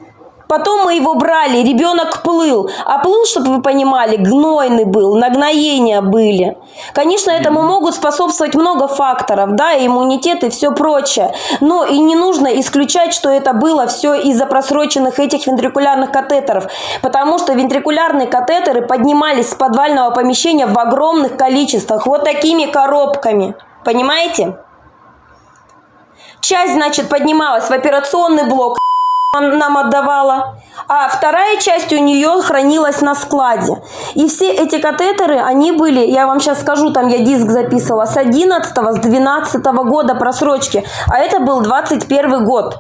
Потом мы его брали, ребенок плыл. А плыл, чтобы вы понимали, гнойный был, нагноения были. Конечно, этому могут способствовать много факторов, да, и иммунитет и все прочее. Но и не нужно исключать, что это было все из-за просроченных этих вентрикулярных катетеров. Потому что вентрикулярные катетеры поднимались с подвального помещения в огромных количествах, вот такими коробками. Понимаете? Часть, значит, поднималась в операционный блок, нам отдавала, а вторая часть у нее хранилась на складе. И все эти катетеры, они были, я вам сейчас скажу, там я диск записывала, с 11 с 12 года просрочки, а это был 21 год.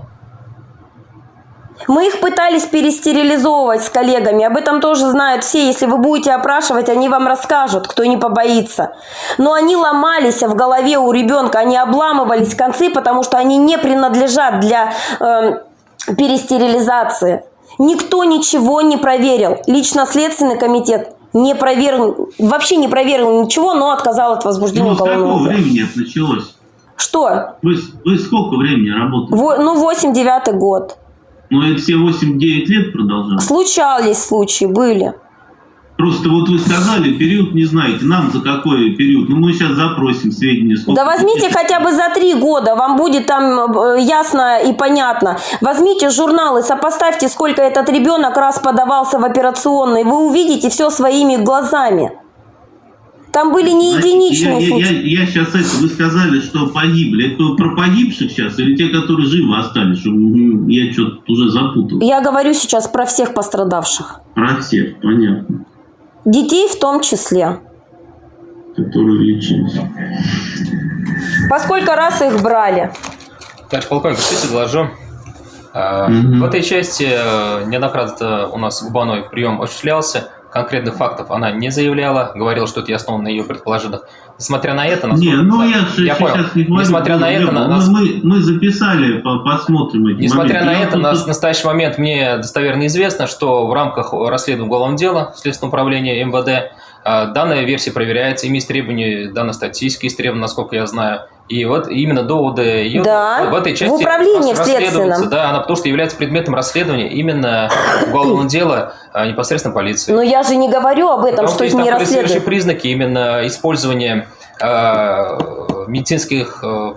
Мы их пытались перестерилизовывать с коллегами. Об этом тоже знают все. Если вы будете опрашивать, они вам расскажут, кто не побоится. Но они ломались в голове у ребенка, они обламывались концы, потому что они не принадлежат для э, перестерилизации. Никто ничего не проверил. Лично Следственный комитет не проверил, вообще не проверил ничего, но отказал от возбуждения Ну, уголовного дела. времени это началось? Что? Вы, вы сколько времени работаете? Во- ну, 8-9 год. Ну, это все 8-9 лет продолжалось? Случались случаи, были. Просто вот вы сказали, период не знаете. Нам за какой период? Ну, мы сейчас запросим сведения. сколько Да возьмите хотя бы за три года, вам будет там э, ясно и понятно. Возьмите журналы, сопоставьте, сколько этот ребенок раз подавался в операционной. Вы увидите все своими глазами. Там были не единичные я, я, случаи. я, сейчас это, вы сказали, что погибли. Это про погибших сейчас или те, которые живы остались? Я что-то уже запутал. Я говорю сейчас про всех пострадавших. Про всех, понятно. Детей в том числе. Которые лечились. По сколько раз их брали? Товарищ полковник, кстати, доложу. А, В этой части э, неоднократно у нас Губаной прием осуществлялся. Конкретных фактов она не заявляла, говорила, что это и основано на ее предположениях. Несмотря на это, Не, ну я, же я понял. сейчас не говорю. Несмотря на это, мы, на- нас- мы, мы записали, по- посмотрим эти Несмотря моменты. на Я это, просто- на настоящий момент мне достоверно известно, что в рамках расследования уголовного дела Следственного управления МВД данная версия проверяется, ими требования, данная статистика истребована, насколько я знаю. И вот именно доводы ее Да, в этой в части управлении в расследуются, следственном. Да, она потому что является предметом расследования именно уголовного дела а, непосредственно полиции. Но я же не говорю об этом, Потому что их есть не расследуют. признаки именно использования э, медицинских, э,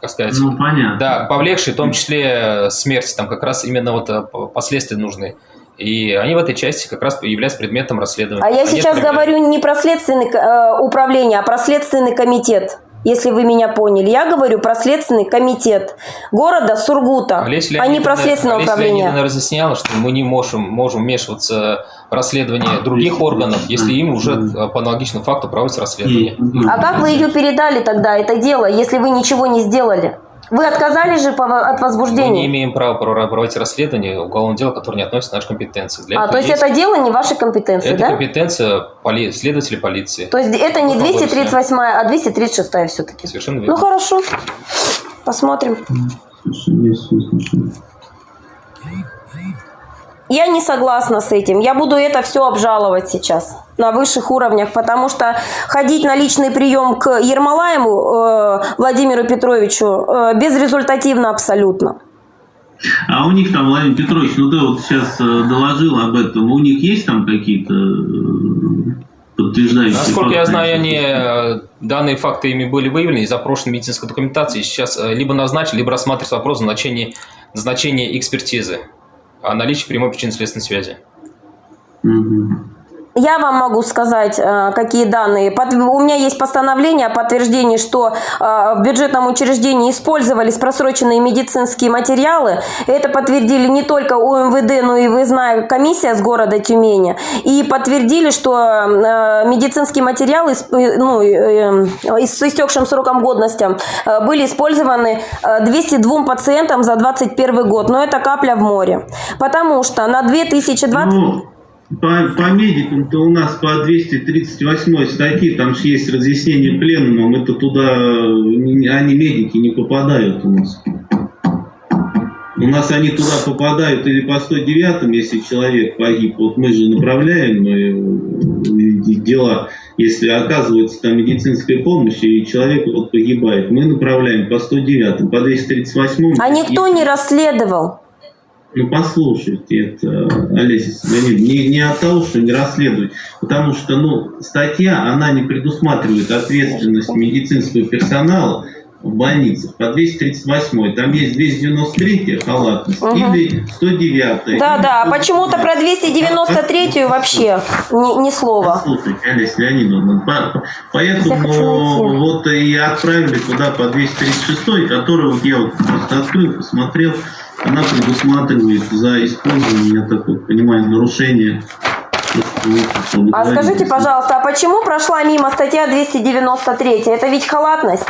как сказать, Ну, понятно. да, повлекшие, в том числе смерти, там как раз именно вот последствия нужны. И они в этой части как раз являются предметом расследования. А я Они сейчас говорю не про следственное э, управление, а про следственный комитет. Если вы меня поняли, я говорю про следственный комитет города Сургута, Олеся а не про следственное Олеся управление. Леонидовна разъясняла, что мы не можем, можем вмешиваться в расследование других органов, если им уже э, по аналогичному факту проводится расследование. А как вы ее передали тогда, это дело, если вы ничего не сделали? Вы отказались же от Мы не возбуждения? имеем права проводить расследование уголовного дела, которое не относится к нашей компетенции. Для А, то есть это дело не вашей компетенции, это да? компетенция поли- следователей полиции. То есть это не Ну, побольше. 238, а 236 все-таки. Совершенно верно. Ну хорошо, посмотрим. Я не согласна с этим. Я буду это все обжаловать сейчас на высших уровнях, потому что ходить на личный прием к Ермолаему э, Владимиру Петровичу э, безрезультативно абсолютно. А у них там, Владимир Петрович, ну ты вот сейчас э, доложил об этом, у них есть там какие-то э, подтверждающие Насколько я факты? знаю, они, э, данные факты ими были выявлены и запрошены медицинской документацией. Сейчас э, либо назначили, либо рассматривается вопрос о назначении, назначении экспертизы о наличии прямой причинно следственной связи. Я вам могу сказать, э, какие данные. У меня есть постановление о подтверждении, что э, в бюджетном учреждении использовались просроченные медицинские материалы. Это подтвердили не только УМВД, но и выездная комиссия с города Тюмени. И подтвердили, что э, медицинские материалы ну, с истекшим сроком годности были использованы э, 202 пациентам за 2021 год. Но это капля в море. Потому что на 2020... По, по медикам-то у нас по 238 статье, там же есть разъяснение пленумом, это туда, э, они медики не попадают у нас. У нас они туда попадают или по 109, если человек погиб. Вот мы же направляем э, дела, если оказывается там медицинская помощь, и человек вот погибает. Мы направляем по 109, по 238. А никто не расследовал. Ну, послушайте, это, Олеся не, не от того, что не расследовать, потому что, ну, статья, она не предусматривает ответственность медицинского персонала в больницах по 238 там есть 293 халатность Мгм. или 109 Да, да, а почему-то про 293 вообще ни, ни слова. Слушайте, Олеся Леонидовна, по- по- поэтому вот и отправили туда по 236, который вот я вот просто открыл, посмотрел, она предусматривает за использование, я так вот понимаю, нарушение. А скажите, пожалуйста, а почему прошла мимо статья 293? Это ведь халатность.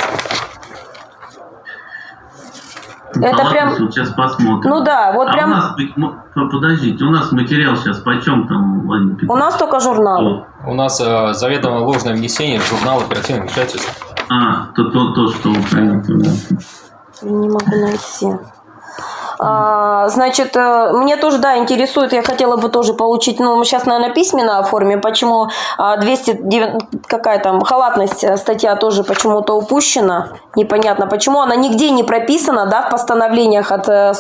Это Ладно, прям... вот сейчас посмотрим. Ну да, вот а прям- у нас, подождите, у нас материал сейчас почем там, Владимир? У нас только журналы. У нас э, заведомо ложное внесение в журнал оперативных вмешательств. А, то, то, то что вы правильно Не могу найти. А, значит, э, мне тоже, да, интересует, я хотела бы тоже получить, ну, сейчас, наверное, письменно оформим, почему а, 209, какая там, халатность э, статья тоже почему-то упущена, непонятно, почему она нигде не прописана, да, в постановлениях от э,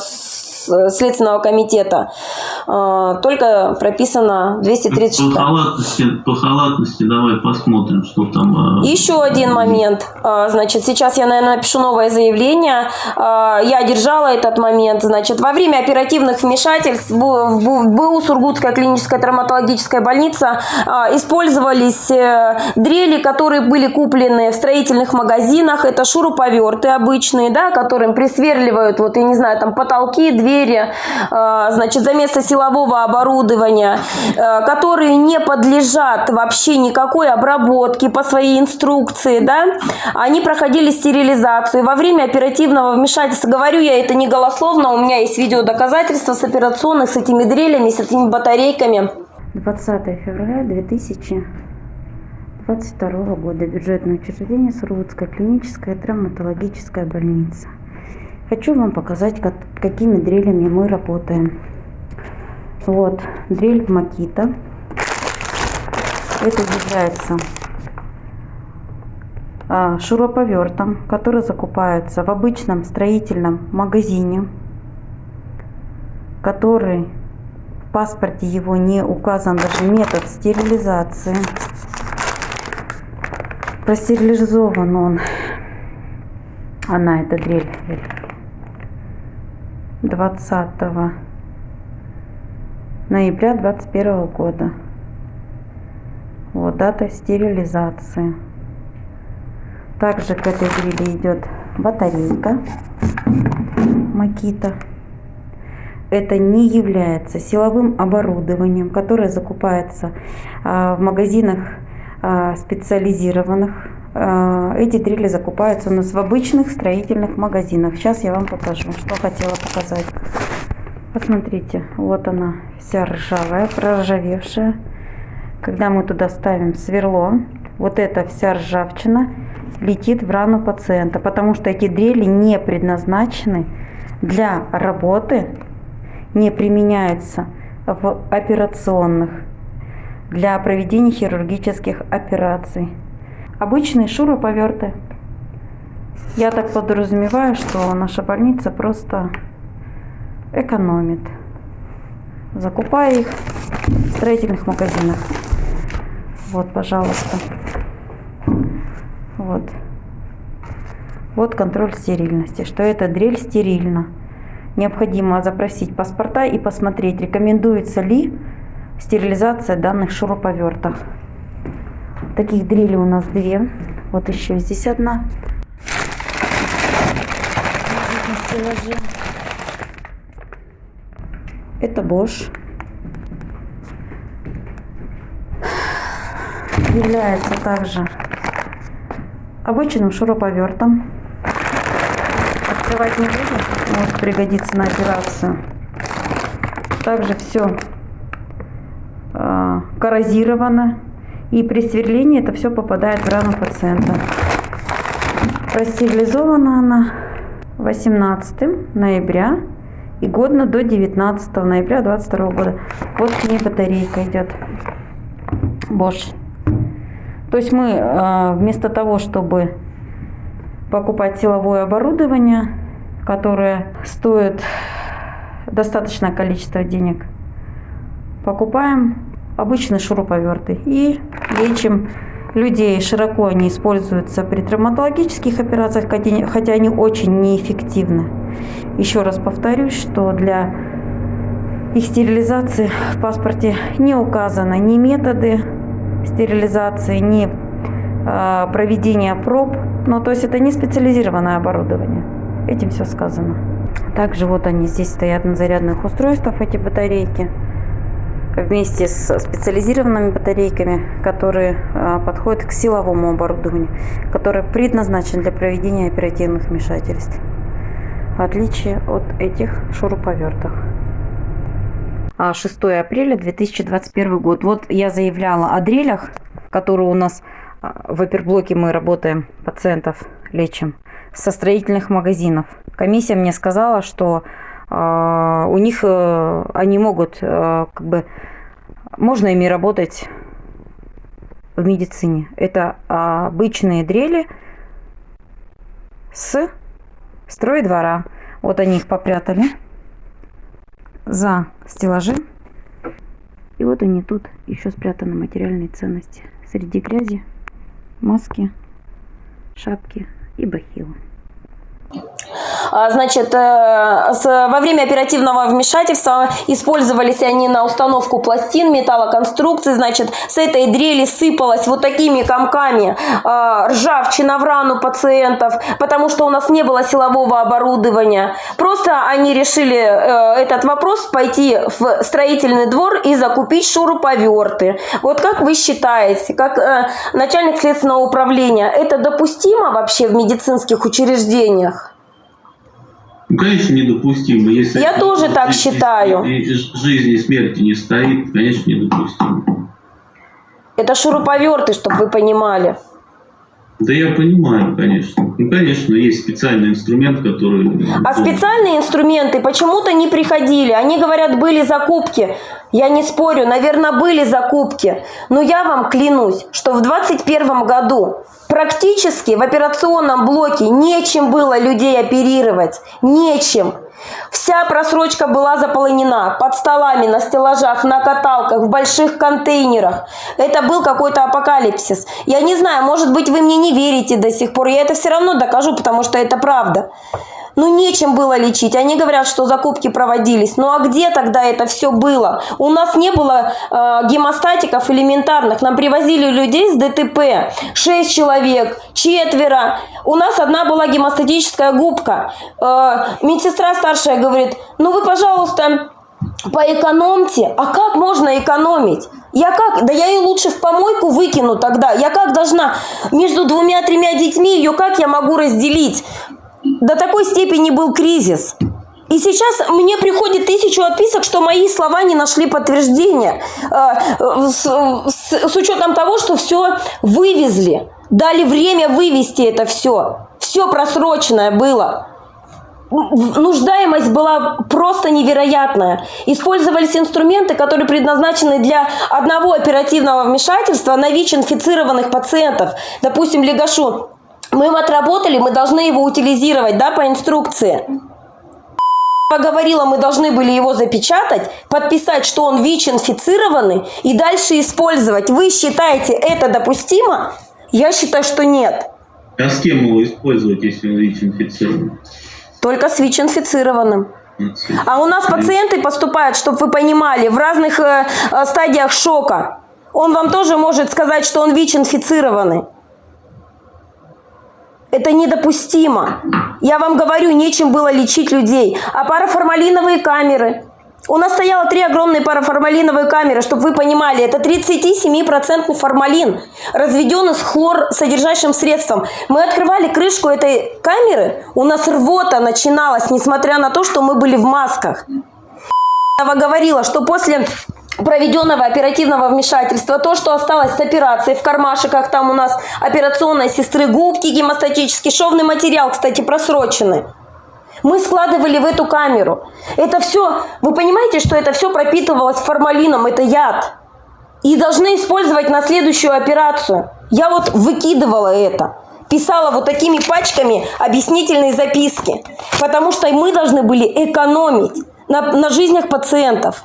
Следственного комитета, А, только прописано По 236. халатности, по халатности давай посмотрим, что там. э, Еще один момент. А, Значит, сейчас я, наверное, напишу новое заявление. А, Я одержала этот момент. Значит, во время оперативных вмешательств в Бу- Сургутская клиническая травматологическая больница а, использовались э, дрели, которые были куплены в строительных магазинах. Это шуруповерты обычные, да, которым присверливают, вот, я не знаю, там потолки, двери, а, значит, за место силового оборудования, э, которые не подлежат вообще никакой обработке по своей инструкции, да, они проходили стерилизацию. Во время оперативного вмешательства, говорю я это не голословно, у меня есть видеодоказательства с операционных, с этими дрелями, с этими батарейками. 20 февраля 2022 года. Бюджетное учреждение Сургутская клиническая травматологическая больница. Хочу вам показать, как- какими дрелями мы работаем. Вот, дрель Макита. Это является а, шуруповертом, который закупается в обычном строительном магазине, который в паспорте его не указан даже метод стерилизации. Простерилизован он, она, эта дрель, 20 ноября 21 года. Вот дата стерилизации. Также к этой дрели идет батарейка Макита. Это не является силовым оборудованием, которое закупается а, в магазинах а, специализированных. А, Эти дрели закупаются у нас в обычных строительных магазинах. Сейчас я вам покажу, что хотела показать. Посмотрите, вот она вся ржавая, проржавевшая. Когда мы туда ставим сверло, вот эта вся ржавчина летит в рану пациента, потому что эти дрели не предназначены для работы, не применяются в операционных для проведения хирургических операций. Обычные шуруповерты. Я так подразумеваю, что наша больница просто экономит, закупая их в строительных магазинах. Вот, пожалуйста. Вот. Вот контроль стерильности, что эта дрель стерильна. Необходимо запросить паспорта и посмотреть, рекомендуется ли стерилизация данных шуруповертов. Таких дрелей у нас две. Вот еще здесь одна. Это Bosch. Является также обычным шуруповертом. Открывать не будем, может пригодиться на операцию. Также все коррозировано. И при сверлении это все попадает в рану пациента. Простерилизована она 18 ноября и годно до 19 ноября 22 года. Вот к ней батарейка идет. Bosch. То есть мы э, вместо того, чтобы покупать силовое оборудование, которое стоит достаточное количество денег, покупаем обычные шуруповерты и лечим людей. Широко они используются при травматологических операциях, хотя они очень неэффективны. Еще раз повторюсь, что для их стерилизации в паспорте не указаны ни методы стерилизации, ни э, проведения проб. Ну, то есть это не специализированное оборудование. Этим все сказано. Также вот они здесь стоят на зарядных устройствах, эти батарейки вместе с специализированными батарейками, которые а, подходят к силовому оборудованию, которое предназначено для проведения оперативных вмешательств. в отличие от этих шуруповертов. А 6 апреля 2021 год. Вот я заявляла о дрелях, которые у нас а, в оперблоке мы работаем, пациентов лечим, со строительных магазинов. Комиссия мне сказала, что у них э, они могут э, как бы можно ими работать в медицине. Это обычные дрели с стройдвора. Вот они их попрятали за стеллажи. И вот они тут еще спрятаны материальные ценности. Среди грязи, маски, шапки и бахилы. А, значит, э, во время оперативного вмешательства использовались они на установку пластин, металлоконструкций. Значит, с этой дрели сыпалась вот такими комками а, ржавчина в рану пациентов, потому что у нас не было силового оборудования. Просто они решили э, этот вопрос пойти в строительный двор и закупить шуруповерты. Вот как вы считаете, как э, начальник следственного управления, это допустимо вообще в медицинских учреждениях? Ну, конечно, недопустимо. Если Я тоже так жизни, считаю. Жизни и смерти не стоит, конечно, недопустимо. Это шуруповерты, чтобы вы понимали. Да я понимаю, конечно. Ну, конечно, есть специальный инструмент, который... А специальные инструменты почему-то не приходили. Они говорят, были закупки. Я не спорю, наверное, были закупки. Но я вам клянусь, что в 2021 году практически в операционном блоке нечем было людей оперировать. Нечем. Вся просрочка была заполнена под столами, на стеллажах, на каталках, в больших контейнерах. Это был какой-то апокалипсис. Я не знаю, может быть, вы мне не верите до сих пор. Я это все равно докажу, потому что это правда. Ну, нечем было лечить. Они говорят, что закупки проводились. Ну, а где тогда это все было? У нас не было э, гемостатиков элементарных. Нам привозили людей с ДТП. Шесть человек, четверо. У нас одна была гемостатическая губка. Э, медсестра старшая говорит, ну, вы, пожалуйста, поэкономьте. А как можно экономить? Я как? Да я ее лучше в помойку выкину тогда. Я как должна между двумя-тремя детьми ее как я могу разделить? До такой степени был кризис. И сейчас мне приходит тысячу отписок, что мои слова не нашли подтверждения. Э, с, с, с учетом того, что все вывезли. Дали время вывести это все. Все просроченное было. Нуждаемость была просто невероятная. Использовались инструменты, которые предназначены для одного оперативного вмешательства на ВИЧ-инфицированных пациентов. Допустим, Легашу мы им отработали, мы должны его утилизировать, да, по инструкции. Поговорила, мы должны были его запечатать, подписать, что он ВИЧ-инфицированный и дальше использовать. Вы считаете это допустимо? Я считаю, что нет. А с кем его использовать, если он ВИЧ-инфицированный? Только с ВИЧ-инфицированным. А у нас пациенты поступают, чтобы вы понимали, в разных э, э, стадиях шока. Он вам тоже может сказать, что он ВИЧ-инфицированный. Это недопустимо. Я вам говорю, нечем было лечить людей. А параформалиновые камеры? У нас стояло три огромные параформалиновые камеры, чтобы вы понимали. Это 37% формалин, разведенный с хлор содержащим средством. Мы открывали крышку этой камеры, у нас рвота начиналась, несмотря на то, что мы были в масках. Я говорила, что после проведенного оперативного вмешательства, то, что осталось с операцией в кармашиках, там у нас операционной сестры губки, гемостатический, шовный материал, кстати, просроченный. Мы складывали в эту камеру. Это все, вы понимаете, что это все пропитывалось формалином, это яд. И должны использовать на следующую операцию. Я вот выкидывала это. Писала вот такими пачками объяснительные записки. Потому что мы должны были экономить на, на жизнях пациентов.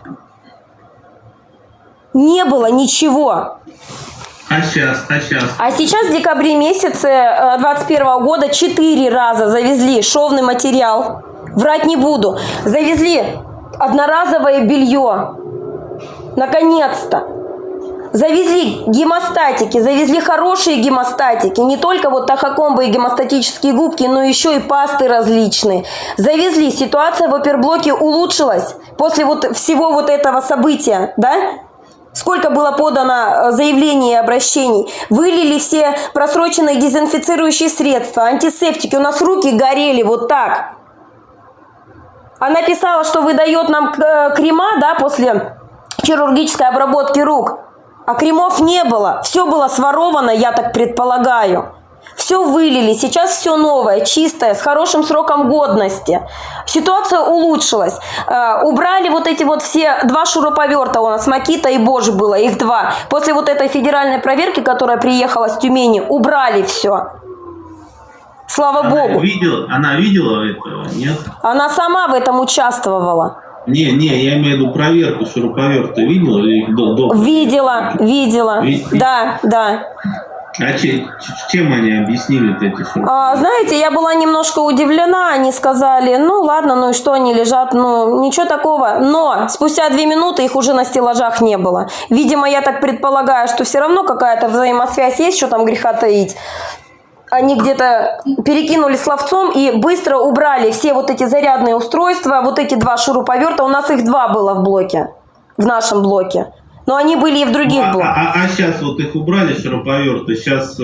Не было ничего. А сейчас, а сейчас? А сейчас в декабре месяце 2021 э, года четыре раза завезли шовный материал. Врать не буду. Завезли одноразовое белье. Наконец-то. Завезли гемостатики, завезли хорошие гемостатики, не только вот тахокомбы и гемостатические губки, но еще и пасты различные. Завезли, ситуация в оперблоке улучшилась после вот всего вот этого события, да? Сколько было подано э, заявлений и обращений. Вылили все просроченные дезинфицирующие средства, антисептики. У нас руки горели вот так. Она писала, что выдает нам э, крема, да, после хирургической обработки рук. А кремов не было. Все было своровано, я так предполагаю. Все вылили, сейчас все новое, чистое, с хорошим сроком годности. Ситуация улучшилась. Э, убрали вот эти вот все два шуруповерта у нас, Макита и Божь было, их два. После вот этой федеральной проверки, которая приехала с Тюмени, убрали все. Слава Она Богу. видела, она видела этого, нет? Она сама в этом участвовала. Не, не, я имею в виду проверку шуруповерта видела или до, до? Видела, видела. Ви- Да, да. А чем они объяснили эти шуруповерты? А, знаете, я была немножко удивлена. Они сказали, ну ладно, ну и что, они лежат, ну ничего такого. Но спустя две минуты их уже на стеллажах не было. Видимо, я так предполагаю, что все равно какая-то взаимосвязь есть, что там греха таить. Они где-то перекинули словцом и быстро убрали все вот эти зарядные устройства, вот эти два шуруповерта. У нас их два было в блоке, в нашем блоке. Но они были и в других А, блоках. а, сейчас вот их убрали шуруповерты, сейчас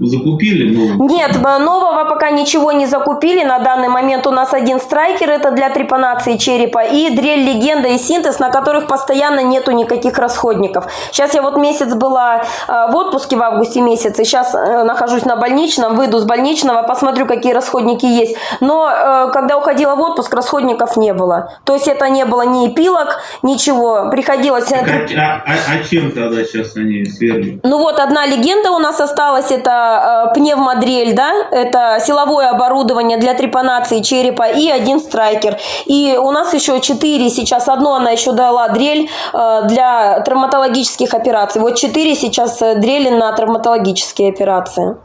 закупили новые? Нет, б- нового пока ничего не закупили. На данный момент у нас один страйкер, это для трепанации черепа, и дрель легенда и синтез, на которых постоянно нету никаких расходников. Сейчас я вот месяц была э, в отпуске в августе месяце, сейчас э, нахожусь на больничном, выйду с больничного, посмотрю, какие расходники есть. Но э, когда уходила в отпуск, расходников не было. То есть это не было ни эпилог, ничего. Приходилось... э, А, а- а- чем тогда сейчас они сверлят? ну вот одна легенда у нас осталась, это э, пневмодрель, да, это силовое оборудование для трепанации черепа и один страйкер. И у нас еще четыре сейчас, одно она еще дала дрель э, для травматологических операций. Вот четыре сейчас э, дрели на травматологические операции.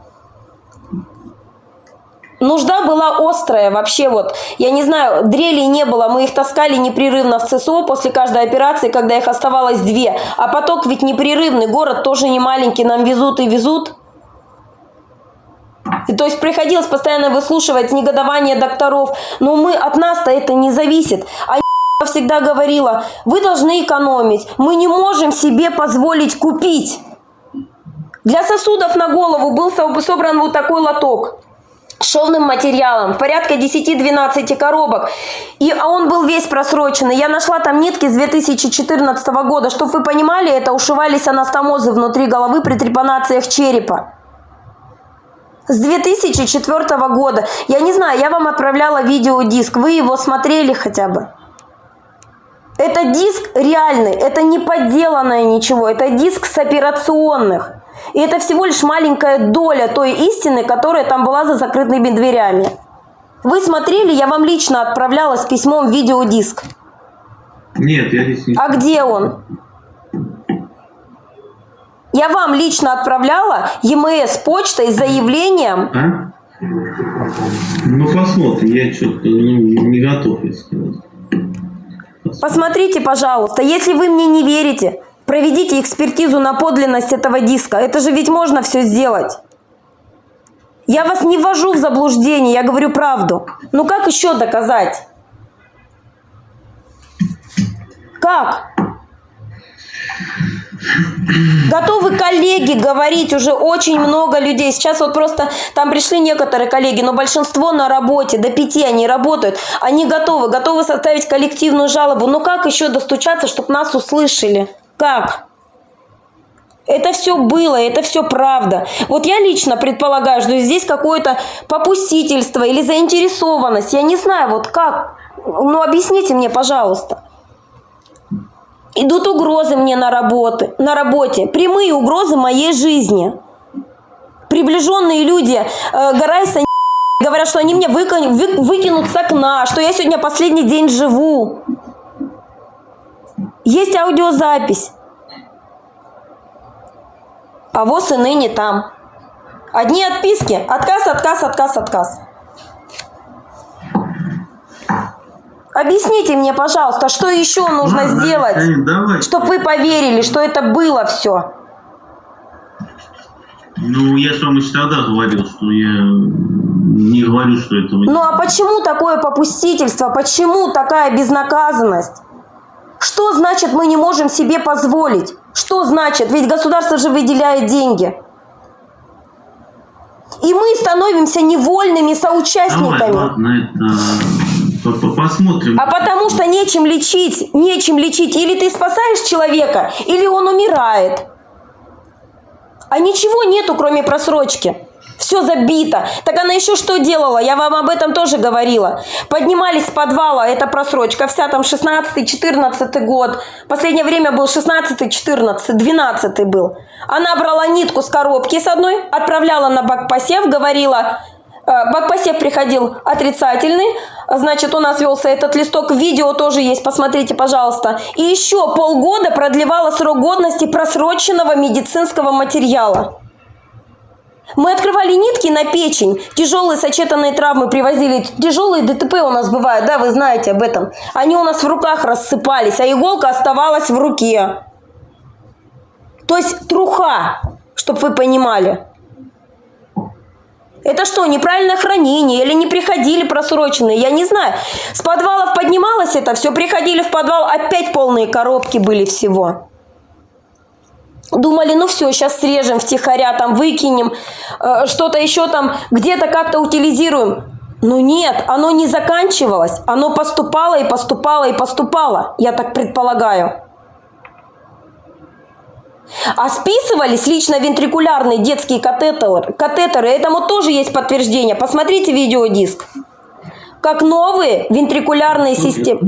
Нужда была острая вообще вот. Я не знаю, дрелей не было, мы их таскали непрерывно в ЦСО после каждой операции, когда их оставалось две. А поток ведь непрерывный, город тоже не маленький, нам везут и везут. И то есть приходилось постоянно выслушивать негодование докторов. Но мы от нас-то это не зависит. А всегда говорила, вы должны экономить. Мы не можем себе позволить купить. Для сосудов на голову был со- собран вот такой лоток шовным материалом, порядка 10-12 коробок. И, а он был весь просроченный. Я нашла там нитки с 2014 года. Чтобы вы понимали, это ушивались анастомозы внутри головы при трепанациях черепа. С 2004 года. Я не знаю, я вам отправляла видеодиск. Вы его смотрели хотя бы? Это диск реальный, это не подделанное ничего, это диск с операционных. И это всего лишь маленькая доля той истины, которая там была за закрытыми дверями. Вы смотрели, я вам лично отправляла с письмом видеодиск. Нет, я здесь не... А где он? Я вам лично отправляла ЕМС почтой с заявлением. А? Ну, посмотрим, я что-то ну, не готов, если. Посмотрите, пожалуйста, если вы мне не верите, проведите экспертизу на подлинность этого диска. Это же ведь можно все сделать. Я вас не ввожу в заблуждение, я говорю правду. Ну как еще доказать? Как? Готовы коллеги говорить уже очень много людей. Сейчас вот просто там пришли некоторые коллеги, но большинство на работе, до пяти они работают. Они готовы, готовы составить коллективную жалобу. Но как еще достучаться, чтобы нас услышали? Как? Это все было, это все правда. Вот я лично предполагаю, что здесь какое-то попустительство или заинтересованность. Я не знаю, вот как. Ну, объясните мне, пожалуйста. Идут угрозы мне на, работы, на работе, прямые угрозы моей жизни. Приближенные люди э, Гарайса говорят, что они меня выка- вы- выкинут с окна, что я сегодня последний день живу. Есть аудиозапись. А вот и ныне там. Одни отписки. Отказ, отказ, отказ, отказ. Объясните мне, пожалуйста, что еще нужно Ладно, сделать, давай. чтобы вы поверили, что это было все? Ну, я же вам еще тогда говорил, что я не говорю, что этого Ну а почему такое попустительство? Почему такая безнаказанность? Что значит мы не можем себе позволить? Что значит? Ведь государство же выделяет деньги. И мы становимся невольными Давай, соучастниками. ладно, это по- посмотрим. А потому что нечем лечить, нечем лечить. Или ты спасаешь человека, или он умирает. А ничего нету, кроме просрочки. Все забито. Так она еще что делала? Я вам об этом тоже говорила. Поднимались с подвала, это просрочка вся, там 16-14 год. Последнее время был 16-14, 12 был. Она брала нитку с коробки с одной, отправляла на бакпосев, говорила, э, бакпосев приходил отрицательный, значит, у нас велся этот листок, видео тоже есть, посмотрите, пожалуйста. И еще полгода продлевала срок годности просроченного медицинского материала. Мы открывали нитки на печень, тяжелые сочетанные травмы привозили, тяжелые ДТП у нас бывают, да, вы знаете об этом. Они у нас в руках рассыпались, а иголка оставалась в руке. То есть труха, чтобы вы понимали. Это что, неправильное хранение или не приходили просроченные? Я не знаю. С подвалов поднималось это, все приходили в подвал, опять полные коробки были всего. Думали, ну все, сейчас срежем втихаря, там выкинем, э, что-то еще там, где-то как-то утилизируем. Но нет, оно не заканчивалось, оно поступало и поступало и поступало, я так предполагаю. А списывались лично вентрикулярные детские катетеры, катетеры, этому тоже есть подтверждение. Посмотрите видеодиск. Как новые вентрикулярные системы.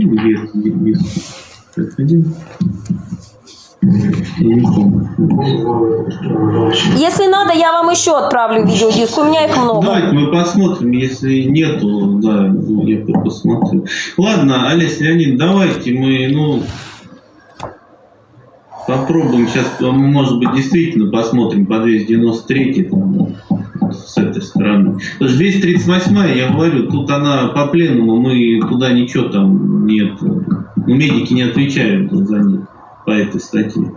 Если надо, я вам еще отправлю видеодиск, у меня их много. Давайте мы посмотрим, если нету, да, ну, я по- посмотрю. Ладно, Олесь Леонид, давайте мы, ну, попробуем сейчас, может быть, действительно посмотрим по 293 там, с этой стороны. Потому что 238 я говорю, тут она по пленному, мы туда ничего там нет, ну, медики не отвечают за них по этой статье.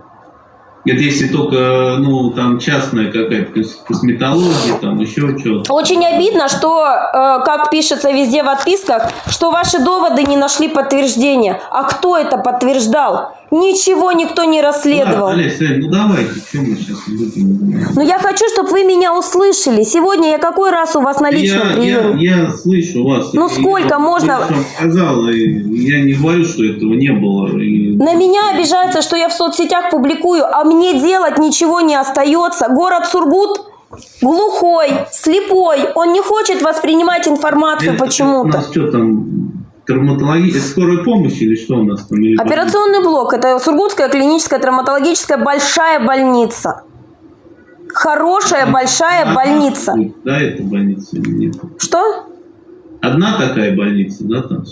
Это если только, ну, там частная какая-то кос- косметология, там еще что-то. Очень обидно, что, э, как пишется везде в отписках, что ваши доводы не нашли подтверждения. А кто это подтверждал? Ничего никто не расследовал. Олесь, Олесь, ну давайте, что мы сейчас будем? Но я хочу, чтобы вы меня услышали. Сегодня я какой раз у вас на личном я, приеме? Я, я слышу вас. Ну, сколько я, можно- сказал, и я не говорю, что этого не было. и- На меня обижаются, что я в соцсетях публикую, а мне делать ничего не остается. Город Сургут глухой, слепой, он не хочет воспринимать информацию Это У почему-то. нас что там, травматология, скорая помощь или что у нас там? Или- Операционный блок – это Сургутская клиническая травматологическая большая больница. Хорошая большая больница. Да, это больница или нет? Что? Одна такая больница, да, там?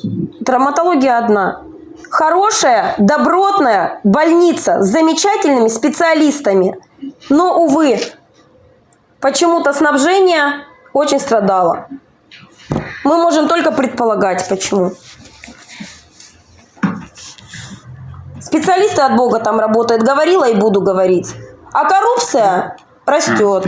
Травматология одна. Хорошая, добротная больница с замечательными специалистами. Но, увы, почему-то снабжение очень страдало. Мы можем только предполагать, почему. Специалисты от Бога там работают, говорила и буду говорить. А коррупция растет.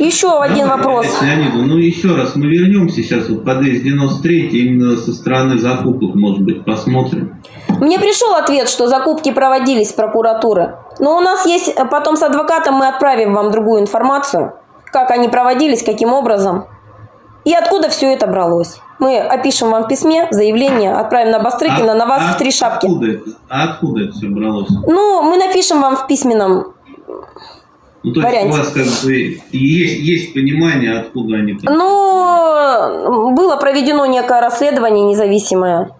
Еще один вопрос. Леониду, ну еще раз, мы вернемся сейчас вот по 293 именно со стороны закупок, может быть, посмотрим. Мне пришел ответ, что закупки проводились прокуратуры. Но у нас есть, э, потом с адвокатом мы отправим вам другую информацию, как они проводились, каким образом. И откуда все это бралось. Мы опишем вам в письме, заявление, отправим на Бастрыкина, на вас в три шапки. Откуда это, а откуда это все бралось? Ну, мы напишем вам в письменном. Ну, то есть варианте. у вас как бы есть, есть понимание, откуда они там. Ну, было проведено некое расследование независимое.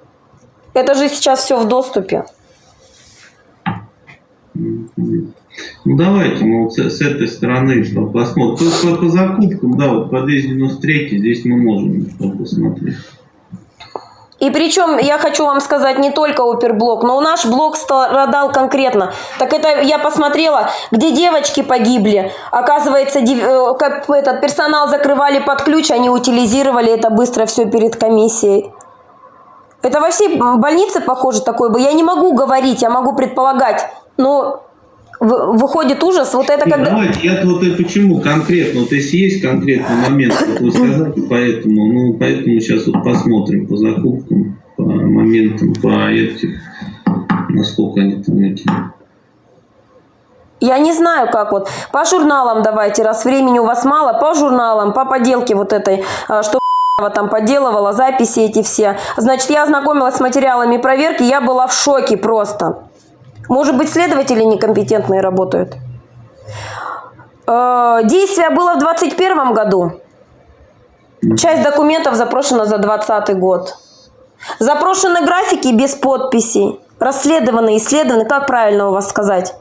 Это же сейчас все в доступе. Ну давайте мы вот с, с этой стороны по- посмотрим. По, по- по закупкам, да, вот по 293 здесь мы можем посмотреть. И причем я хочу вам сказать не только оперблок, но наш блок страдал конкретно. Так это я посмотрела, где девочки погибли. Оказывается, э, этот персонал закрывали под ключ, они утилизировали это быстро все перед комиссией. Это во всей больнице похоже такое бы. Я не могу говорить, я могу предполагать. Но выходит ужас. Вот это когда... Давайте, я вот и почему конкретно, вот если есть конкретный момент, как вы сказали, поэтому, ну, поэтому сейчас вот посмотрим по закупкам, по моментам, по этим, насколько они там эти. Я не знаю, как вот. По журналам давайте, раз времени у вас мало, по журналам, по поделке вот этой, а, что там подделывала записи эти все. Значит, я ознакомилась с материалами проверки, я была в шоке просто. Может быть, следователи некомпетентные работают? Э, Действие было в 2021 году. Часть документов запрошена за 2020 год. Запрошены графики без подписей. Расследованы, исследованы, как правильно у вас сказать?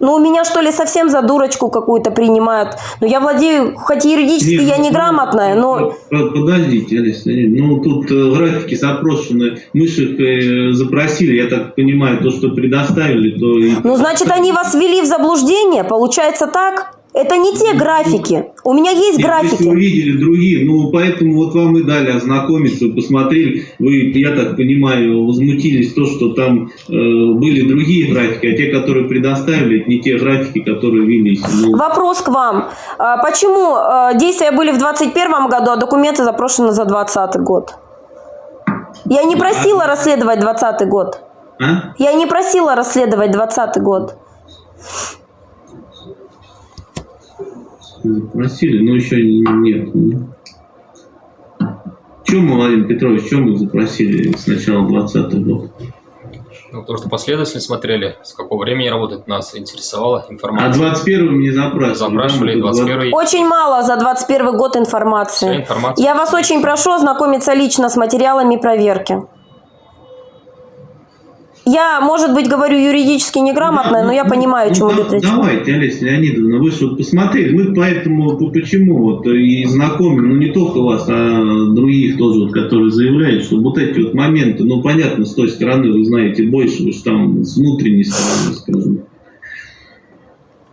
Ну, меня что ли совсем за дурочку какую-то принимают? Ну, я владею, хоть юридически Нет, я ну, неграмотная, но... Под- Подождите, Алиса, ну тут э, графики запрошены, мы же их э, запросили, я так понимаю, то, что предоставили, то. Ну, значит, они вас ввели в заблуждение? Получается так? Это не те графики. У меня есть Если графики. вы видели другие, ну поэтому вот вам и дали ознакомиться, посмотрели, вы, я так понимаю, возмутились то, что там э, были другие графики, а те, которые предоставили, это не те графики, которые велись. Ну, Вопрос к вам. А Почему э, действия были в 2021 году, а документы запрошены за 2020 год? Я не просила расследовать 2020 год. а? Я не просила расследовать 2020 год. Запросили, но еще нет. Чем мы, Владимир Петрович, чем мы запросили с начала 2020 года? Ну, потому что последовательно смотрели, с какого времени работает, нас интересовала информация. А 21 не запрашивали? Запрашивали, да, 21 Очень мало за 21 год информации. Вся информация. Я вас очень прошу ознакомиться лично с материалами проверки. Я, может быть, говорю юридически неграмотно, но я понимаю, о чем Ну, идет да- речь. Давайте, Олеся Леонидовна, вы же вот посмотрели, мы поэтому, по- почему вот и знакомим, ну не только вас, а других тоже, вот, которые заявляют, что вот эти вот моменты, ну понятно, с той стороны вы знаете больше, вы же там с внутренней стороны, скажем.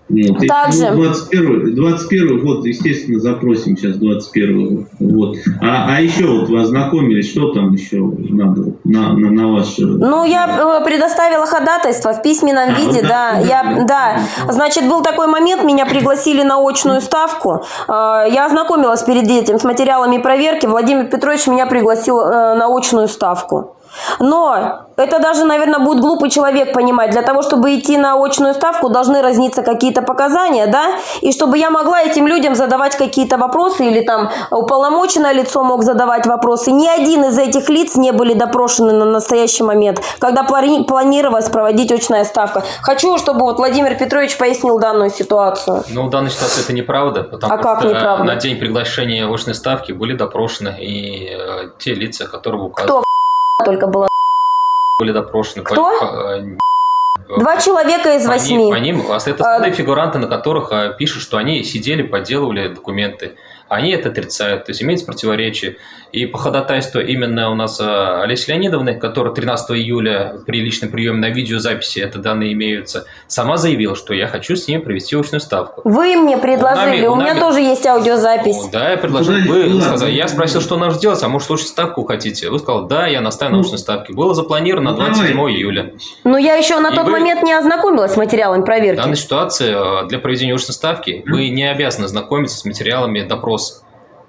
И, Также- ну, 21, 21 год, естественно, запросим сейчас 21 вот. А, а еще вот вы ознакомились, что там еще надо на, на, на ваше... Ну, я э, предоставила ходатайство в письменном А, виде, да. так, Я, да. Значит, был такой момент, меня пригласили на очную ставку. Э, Я ознакомилась перед этим с материалами проверки. Владимир Петрович меня пригласил э, на очную ставку. Но это даже, наверное, будет глупый человек понимать. Для того, чтобы идти на очную ставку, должны разниться какие-то показания, да? И чтобы я могла этим людям задавать какие-то вопросы, или там уполномоченное лицо мог задавать вопросы. Ни один из этих лиц не были допрошены на настоящий момент, когда плани- планировалось проводить очная ставка. Хочу, чтобы вот Владимир Петрович пояснил данную ситуацию. Ну, в данной ситуации это неправда, потому А как что неправда? на день приглашения очной ставки были допрошены и э, те лица, которые вы Кто указывали, только было? были допрошены. Кто? По- э, Два человека из по ним- восьми. По ним, а это основные фигуранты, на которых а, пишут, что они сидели, подделывали документы. Они это отрицают, то есть имеется противоречие. И по ходатайству именно у нас а, Олеси Леонидовны, которая 13 июля при личном приеме на видеозаписи, это данные имеются, сама заявила, что я хочу с ней провести очную ставку. Вы мне предложили, нами- у меня нами- тоже есть аудиозапись. Ну, да, я предложил. Вы сказали, я спросил, что нам делать, а может, очную ставку хотите? Вы сказали, да, я настаиваю на очной ставке. Было запланировано Ну, на 27 июля. Но я еще на И тот вы- момент не ознакомилась с материалами В проверки. данной ситуации э, для проведения очной ставки вы не обязаны знакомиться с материалами допроса.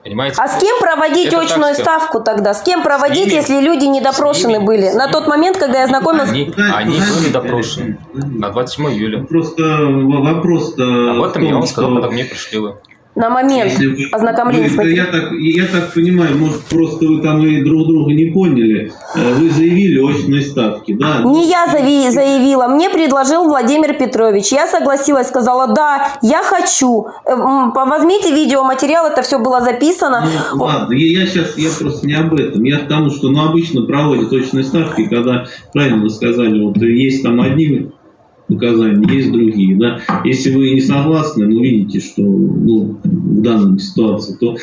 Понимаете? А с кем проводить Это так очную всё. ставку тогда? С кем проводить, ними. если люди не допрошены были? На тот момент, когда я знакомилась... Они, они были допрошены на 27 июля. Просто в- вопрос-то... Об этом в я том, вам сказал, что когда мне пришли вы. На момент если вы- ознакомления с вы- я, так, я так понимаю, может, просто вы там и друг друга не поняли. Э, Вы заявили очные ставки, да? Не я зави- заявила, мне предложил Владимир Петрович. Я согласилась, сказала, да, я хочу. Э, Возьмите видеоматериал, это все было записано. Ну, ладно, я, сейчас я просто не об этом. Я к тому, что ну, обычно проводят точные ставки, когда, правильно вы сказали, вот есть там одни показания, есть другие. Да? Если вы не согласны, ну видите, что ну, в данной ситуации, то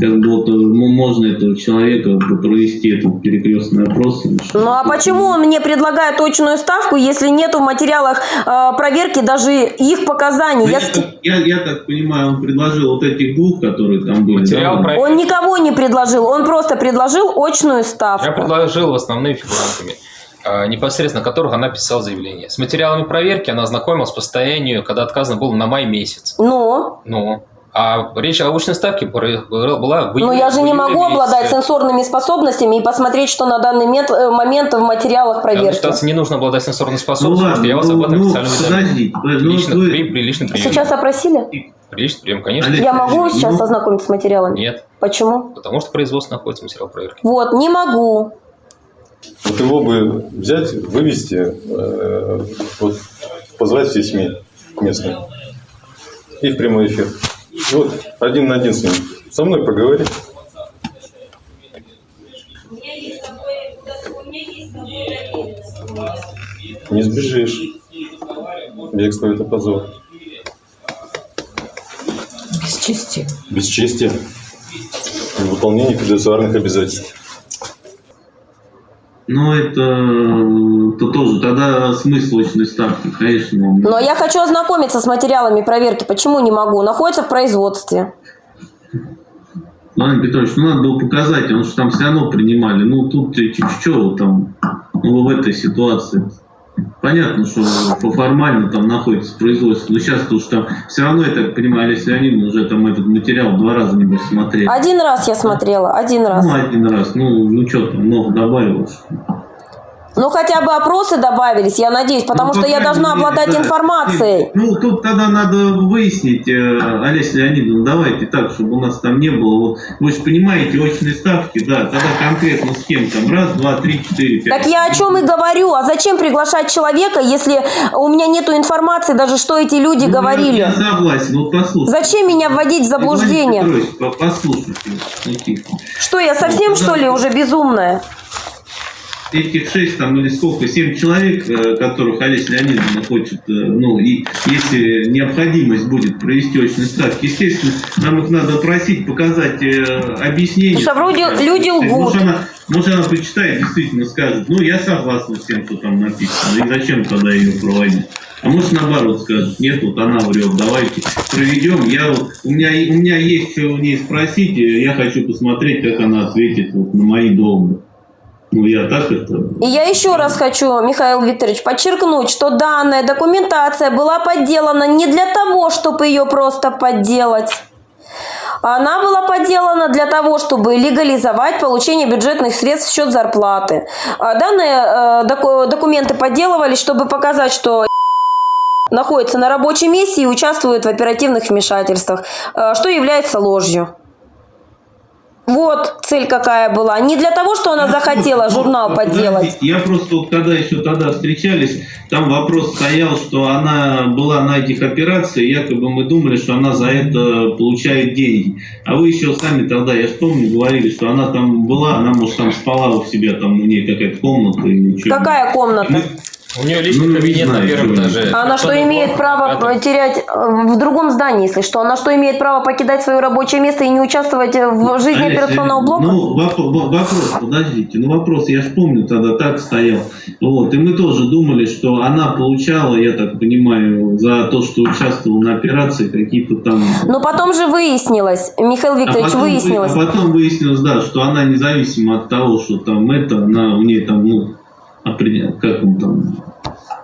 как бы вот, э, ну, можно этого человека провести этот перекрестный опрос. Ну а почему он мне предлагает точную ставку, если нету в материалах э, проверки даже их показаний? Ну, Я я, так, я, я так понимаю, он предложил вот этих двух, которые там были. Материал да? про- Он никого не предложил, он просто предложил очную Я ставку. предложил основными фигурантами, непосредственно которых она писала заявление. С материалами проверки она ознакомилась по состоянию, когда отказано было на май месяц. Ну, Ну, А речь о очной ставке была в Но июле- Ну, я же не могу обладать месяце. сенсорными способностями и посмотреть, что на данный мет- э, момент в материалах Данной проверки. ситуации не нужно обладать сенсорной способностью, Ну потому что я вас ладно, об этом ну, официально ну, подождите, ну, Лично, вы- при, при личном приеме. Сейчас опросили? При личном приеме, конечно. Олег, Я могу сейчас ну, ознакомиться с материалами? Нет, Почему? потому что в производстве находится материал проверки. Вот, не могу. Вот его бы взять, вывести, э, вот, позвать все СМИ местные и в прямой эфир. Вот, один на один с ним. Со мной поговори. Не сбежишь. Бегство – это позор. Бесчестие. Бесчестие. Выполнение фидуциарных обязательств. Ну, это, это тоже, тогда смысл очной ставки, конечно. он- Но я хочу ознакомиться с материалами проверки. Почему не могу? Находится в производстве. Владимир Петрович, ну надо было показать, потому что там все равно принимали. Ну, тут что там, ну, в этой ситуации. Понятно, что по- формально там находится производство, но сейчас уж там все равно, я так понимаю, Олеся Леонидовна уже там этот материал два раза небось смотрели. Один раз я смотрела, один раз. Ну, один раз. Ну, ну что там, много добавилось. Ну, хотя бы опросы добавились, я надеюсь, потому Ну, что я должна мере, обладать да. информацией. Ну, тут тогда надо выяснить, э, Олеся Леонидовна, давайте так, чтобы у нас там не было. Вот, вы же понимаете, очные ставки, да, тогда конкретно с кем там, раз, два, три, четыре, пять. Так я о чем и говорю. А зачем приглашать человека, если у меня нету информации, даже что эти люди Ну, говорили? Я, согласен, вот послушайте. Зачем меня вводить в заблуждение? Петрович, по- послушайте, ну. Что, я совсем, что ли, уже безумная? Этих шесть там или сколько, семь человек, э, которых Олеся Леонидовна хочет, э, ну, и если необходимость будет провести очные ставки, естественно, нам их надо просить, показать э, объяснение. Что вроде люди лгут. Может она, может она почитает, действительно скажет, ну, я согласна с тем, что там написано, и зачем тогда ее проводить? А может наоборот скажет, нет, вот она врет, давайте проведем. Я у меня, у меня есть что у нее спросить, я хочу посмотреть, как она ответит вот на мои доводы. Ну, я так это... И я еще раз хочу, Михаил Викторович, подчеркнуть, что данная документация была подделана не для того, чтобы ее просто подделать. Она была подделана для того, чтобы легализовать получение бюджетных средств в счет зарплаты. А Данные э, доку- документы подделывались, чтобы показать, что находится на рабочем месте и участвует в оперативных вмешательствах, э, что является ложью. Вот цель какая была. Не для того, что она захотела журнал. Подождите, Я просто вот когда еще тогда встречались, там вопрос стоял, что она была на этих операциях, якобы мы думали, что она за это получает деньги. А вы еще сами тогда, я ж помню, говорили, что она там была, она, может, там спала у себя, там у нее какая-то комната или что. Какая комната? У нее личный Ну, не кабинет на первом этаже. А Она что имеет право терять э, в другом здании, если что? Она что имеет право покидать свое рабочее место и не участвовать в жизни Олеся, операционного блока? Ну, воп- во- вопрос, подождите, ну вопрос, я ж помню тогда так стоял. Вот, и мы тоже думали, что она получала, я так понимаю, за то, что участвовала на операции, какие-то там Но потом же выяснилось, Михаил Викторович, а потом, вы- выяснилось. а потом выяснилось, да, что она независимо от того, что там это, она у нее там, ну, как он там,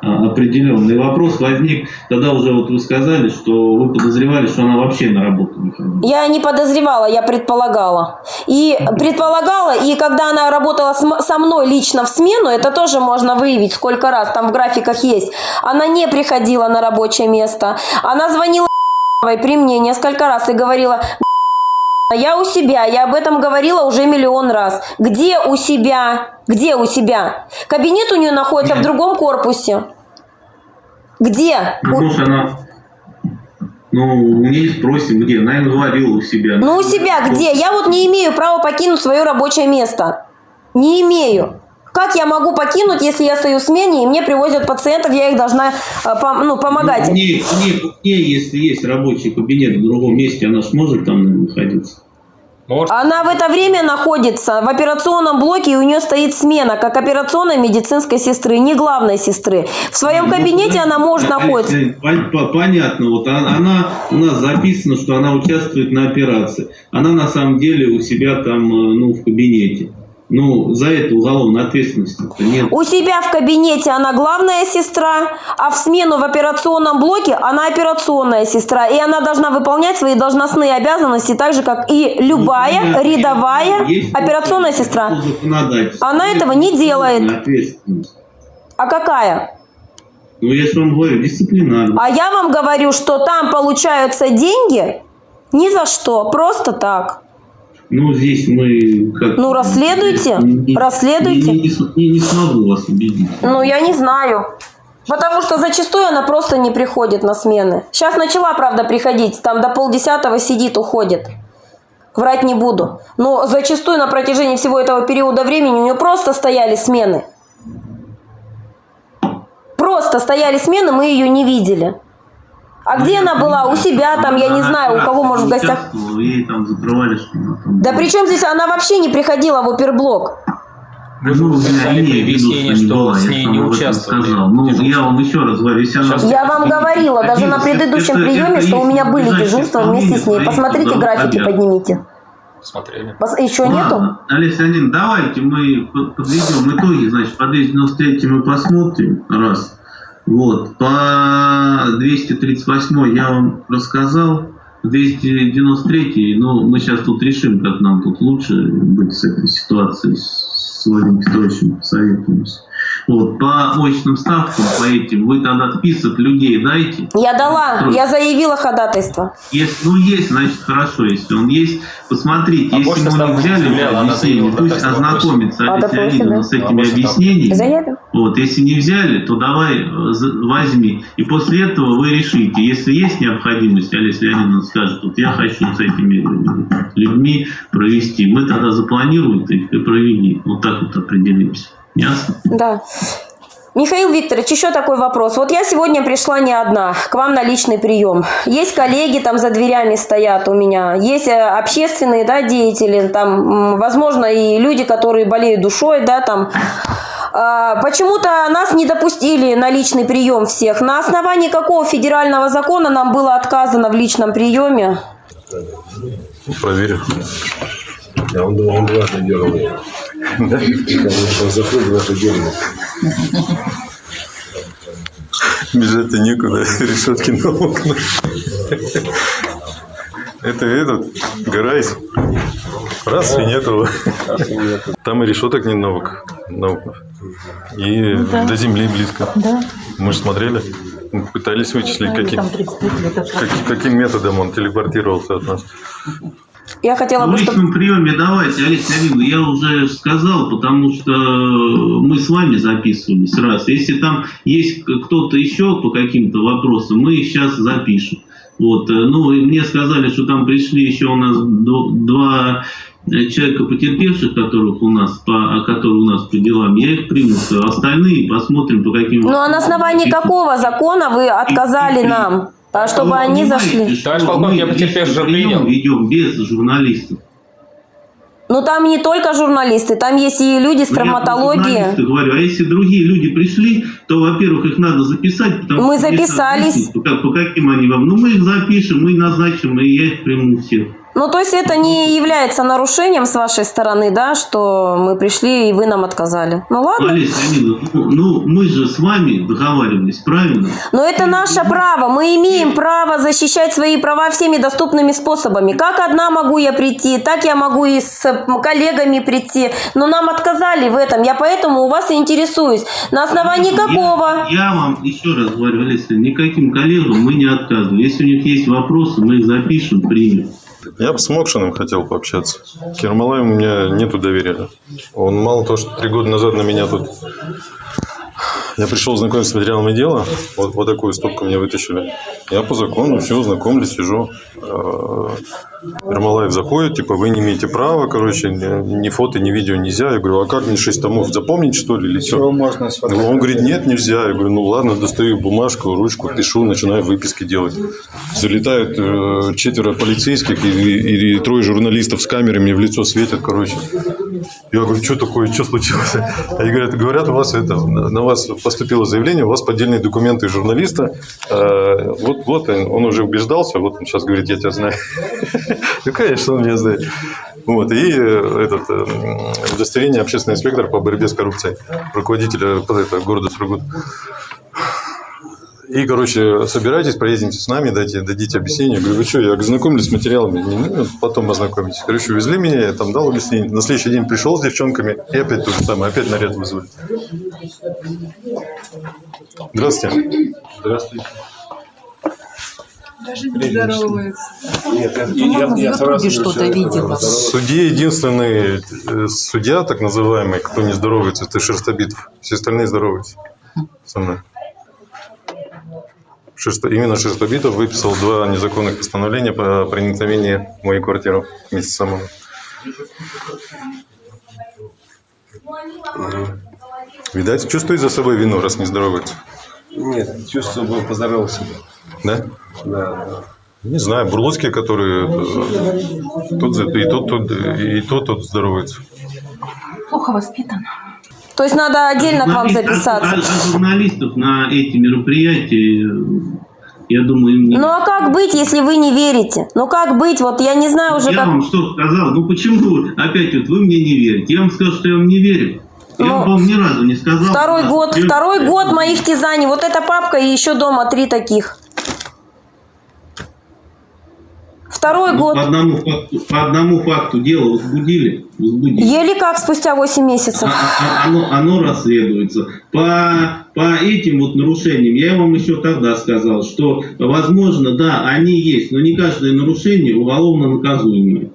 а, определенный вопрос возник. Тогда уже вот вы сказали, что вы подозревали, что она вообще на работу не ходила. Я не подозревала, я предполагала. И предполагала, и когда она работала со мной лично в смену, это тоже можно выявить, сколько раз, там в графиках есть. Она не приходила на рабочее место. Она звонила при мне несколько раз и говорила, я у себя, я об этом говорила уже миллион раз. Где у себя? Где у себя? Кабинет у нее находится в другом корпусе. Где? Ну, может, она... Ну, у нее спросим, где? Она им говорила у себя. Ну, у себя где? Я вот не имею права покинуть свое рабочее место. Не имею. Как я могу покинуть, если я стою в смене, и мне привозят пациентов, я их должна э, пом- ну, помогать? Нее- у нее, если есть рабочий кабинет в другом месте, она сможет там находиться? Она в это время находится в операционном блоке, и у нее стоит смена, как операционной медицинской сестры, не главной сестры. В своем кабинете она может находиться. Пон- по- Понятно, вот она, она- у нас записано, что она участвует на операции. Она на самом деле у себя там, э, ну, в кабинете. Ну, за это уголовной ответственности нет. У себя в кабинете она главная сестра, а в смену в операционном блоке она операционная сестра. И она должна выполнять свои должностные обязанности так же, как и любая рядовая операционная сестра. Она этого не делает. Ответственность. А какая? Ну, я же вам говорю, дисциплинарно. А я вам говорю, что там получаются деньги ни за что, просто так. Ну, здесь мы как... Ну, расследуйте, Не- расследуйте. Не, не, не- смогу вас убедить. Ну, я не знаю. Потому что зачастую она просто не приходит на смены. Сейчас начала, правда, приходить. Там до полдесятого сидит, уходит. Врать не буду. Но зачастую на протяжении всего этого периода времени у нее просто стояли смены. Просто стояли смены, мы ее не видели. А где она была? У себя там, я не знаю, у кого, может, в гостях. Там закрывали, что. Да при чем здесь она вообще не приходила в оперблок? Ну, виду, объяснение, не что была, с я ней не участвовали. Ну, я вам еще раз говорю, если она... Я вам говорила, даже на предыдущем Это- приеме, это что у меня были дежурства вместе с ней. Посмотрите графики, поднимите. Смотрели. Еще Ладно, нету? Олеся Леонидовна, давайте мы под- подведем итоги, значит, по 293 мы посмотрим, раз. Вот, по 238 я вам рассказал, 293, ну, мы сейчас тут решим, как нам тут лучше быть с этой ситуацией, с Владимиром Петровичем посоветуемся. Вот, по очным ставкам, по этим, вы тогда список людей дайте. Я дала, я заявила ходатайство. Если, ну, есть, значит, хорошо. Если он есть, посмотрите. А если мы не взяли заявляла, объяснение, пусть ознакомится А, да? с этими А, объяснениями. Заявим. Вот, если не взяли, то давай э, возьми. И после этого вы решите. Если есть необходимость, Олеся Леонидовна скажет, вот я хочу с этими э, людьми провести. Мы тогда запланируем их и провели. Вот так вот определимся. Ясно? Да. Михаил Викторович, еще такой вопрос. Вот я сегодня пришла не одна, к вам на личный прием. Есть коллеги там за дверями стоят у меня, есть э, общественные да, деятели, там, возможно, и люди, которые болеют душой, да, там. А, Почему-то нас не допустили на личный прием всех. На основании какого федерального закона нам было отказано в личном приеме? Проверю. Я он думал, он дважды делал. Закрыл дважды делал. Бежать-то некуда, решетки на окна. Это этот, Гарайс. Раз и нету. Там и решеток не на ок- на окнах. И да. до земли близко. Да. Мы же смотрели, мы пытались вычислить, каким, там 35 метров. как- каким методом он телепортировался от нас. Я хотела В бы, чтобы... приеме давайте, Олеся Леонидовна, я уже сказал, потому что мы с вами записывались раз. Если там есть кто-то еще по каким-то вопросам, мы их сейчас запишем. Вот, э, ну, и мне сказали, что там пришли еще у нас два э, человека потерпевших, которых у нас по, которые у нас по делам, я их приму. Остальные посмотрим по каким. Ну а на основании какого закона вы отказали нам, а чтобы Вы они зашли? что Товарищ полковник, мы я потерпевших личный прием принял. ведем без журналистов. Ну там не только журналисты, там есть и люди с Ну, я травматологии. журналистов говорю, а если другие люди пришли, то, во-первых, их надо записать. потому Мы что записались. объяснить, По, по каким они вам? Ну, мы их запишем, мы назначим, и я их приму всех. Ну то есть это не является нарушением с вашей стороны, да, что мы пришли и вы нам отказали. Ну ладно. Олеся Леонидовна, ну, мы же с вами договаривались, правильно? Но это наше право. Мы имеем право защищать свои права всеми доступными способами. Как одна могу я прийти, так я могу и с коллегами прийти. Но нам отказали в этом. Я поэтому у вас и интересуюсь. На основании какого? Я, я вам еще раз говорю, Олеся, никаким коллегам мы не отказываем. Если у них есть вопросы, мы их запишем, примем. Я бы с Мокшиным хотел пообщаться. К Ермолаеву у меня нету доверия. Он мало того, что три года назад на меня тут... Я пришел знакомиться с материалами дела, вот, вот такую стопку мне вытащили. Я по закону все, знакомлюсь, сижу. Ермолаев заходит, типа, вы не имеете права, короче, ни, фото, ни видео нельзя. Я говорю, а как мне 6 томов запомнить, что ли, или что? можно Он говорит, нет, нельзя. Я говорю, ну ладно, достаю бумажку, ручку, пишу, начинаю выписки делать. Залетают э, четверо полицейских и, и- и трое журналистов с камерой мне в лицо светят, короче. Я говорю, что такое, что случилось? Они говорят, говорят, у вас это, на на вас поступило заявление, у вас поддельные документы журналиста. Э, вот, вот он, он уже убеждался, вот он сейчас говорит, я тебя знаю. Ну, конечно, он меня знает. Вот, и э, этот, э, удостоверение общественный инспектор по борьбе с коррупцией, руководителя э, это, города Сургут. И, короче, собирайтесь, проедете с нами, дайте, дадите объяснение. Говорю, вы что, я ознакомлюсь с материалами, Не, ну, потом ознакомитесь. Короче, увезли меня, я там дал объяснение. На следующий день пришел с девчонками, и опять то же самое, опять наряд вызвали. Здравствуйте. Здравствуйте. Даже не здоровается. Нет, я, я, я сразу Судья единственный э, судья, так называемый, кто не здоровается, это Шерстобитов. Все остальные здороваются со мной. Шерсто- именно Шерстобитов выписал два незаконных постановления по проникновению в мою квартиру вместе со мной. Видать, чувствует за собой вину, раз не здоровается. Нет, чувствую, был поздоровался. Да? Да. Не знаю, бурлуцкие, которые э, за- и тот, тут, и тот, тут здоровается. Плохо воспитан. То есть надо отдельно к вам а- записаться. а- а журналистов на эти мероприятия, я думаю, им не... Ну а как быть, если вы не верите? Ну как быть? Вот я не знаю уже я как... вам что сказал? Ну почему опять вот вы мне не верите? Я вам сказал, что я вам не верю. Я вам ни разу не сказал. Ну, Второй год, я- второй год моих тизаний. Вот эта папка и еще дома три таких. Второй Ну, год. По одному, факту, по одному факту дело возбудили. возбудили. Еле как спустя 8 месяцев. А- Оно, оно расследуется. По, по этим вот нарушениям, я вам еще тогда сказал, что, возможно, да, они есть, но не каждое нарушение уголовно наказуемое.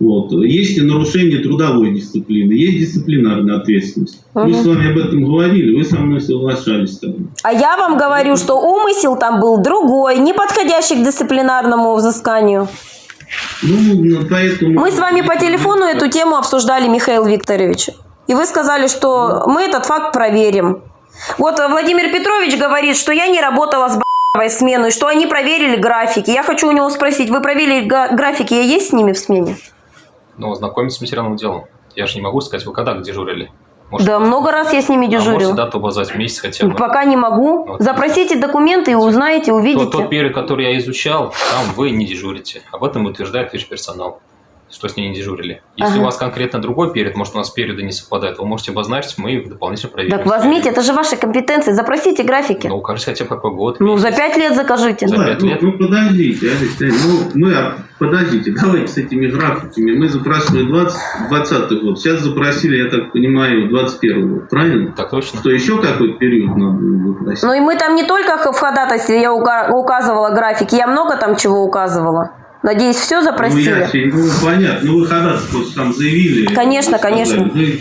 Вот. Есть и нарушение трудовой дисциплины, есть дисциплинарная ответственность. Мы Мгм. с вами об этом говорили, вы со мной соглашались тогда. А я вам говорю, что умысел там был другой, не подходящий к дисциплинарному взысканию. Ну, поэтому... Мы с вами по телефону эту тему обсуждали, Михаил Викторович. И вы сказали, что мы этот факт проверим. Вот Владимир Петрович говорит, что я не работала с б***овой смену, и что они проверили графики. Я хочу у него спросить, вы проверили графики, я есть с ними в смене? Ну, ознакомиться с материальным делом. Я же не могу сказать, вы когда дежурили? да, много раз я с ними А можете дежурила. дату указать в месяц хотя бы? Пока не могу. Вот. Запросите документы и узнаете, увидите. Тот, тот период, который я изучал, там вы не дежурите. Об этом утверждает весь персонал, что с ней не дежурили. Если Ага. у вас конкретно другой период, может, у нас периоды не совпадают, вы можете обозначить, мы их дополнительно проверим. Так возьмите, это же ваши компетенции, запросите графики. Ну, укажите хотя бы какой год. Ну, за пять лет закажите. За пять ну, лет? ну, подождите, Алексей, ну мы, а, подождите, давайте с этими графиками. Мы запрашивали 20, 20 год, сейчас запросили, я так понимаю, 21 год, правильно? Так точно. Что еще какой-то период надо запросить? Ну и мы там не только в ходатайстве я ука- указывала графики, я много там чего указывала. Надеюсь, все Ну, запросили. я, себе- ну, понятно, ну вы ходатайство там заявили. Конечно, конечно. Вы-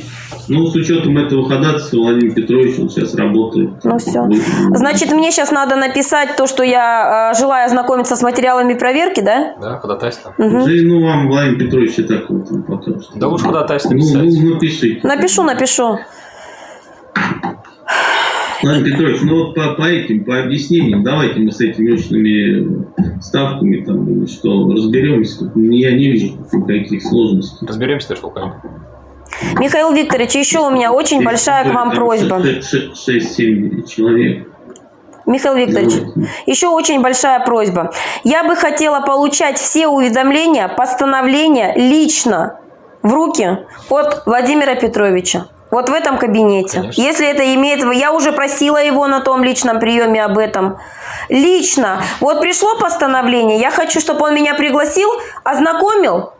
ну, с учетом этого ходатайства Владимир Петрович он сейчас работает. Ну все. Значит, мне сейчас надо написать то, что я э, желаю ознакомиться с материалами проверки, да? Да, ходатайство. Мгм. Да ну вам Владимир Петрович и так вот он потом. Да лучше ходатайство Ну, писать. ну, напишите. Напишу, напишу. Владимир Петрович, ну вот по, по этим, по объяснениям, давайте мы с этими очными ставками там, что, разберемся. Я не вижу никаких сложностей. Разберемся, товарищ полковник. Михаил Викторович, еще у меня очень большая к вам просьба. 6-7 человек. Михаил Викторович, еще очень большая просьба. Я бы хотела получать все уведомления, постановления лично в руки от Владимира Петровича. Вот в этом кабинете. Если это имеет... Я уже просила его на том личном приеме об этом. Лично. Вот пришло постановление, я хочу, чтобы он меня пригласил, ознакомил.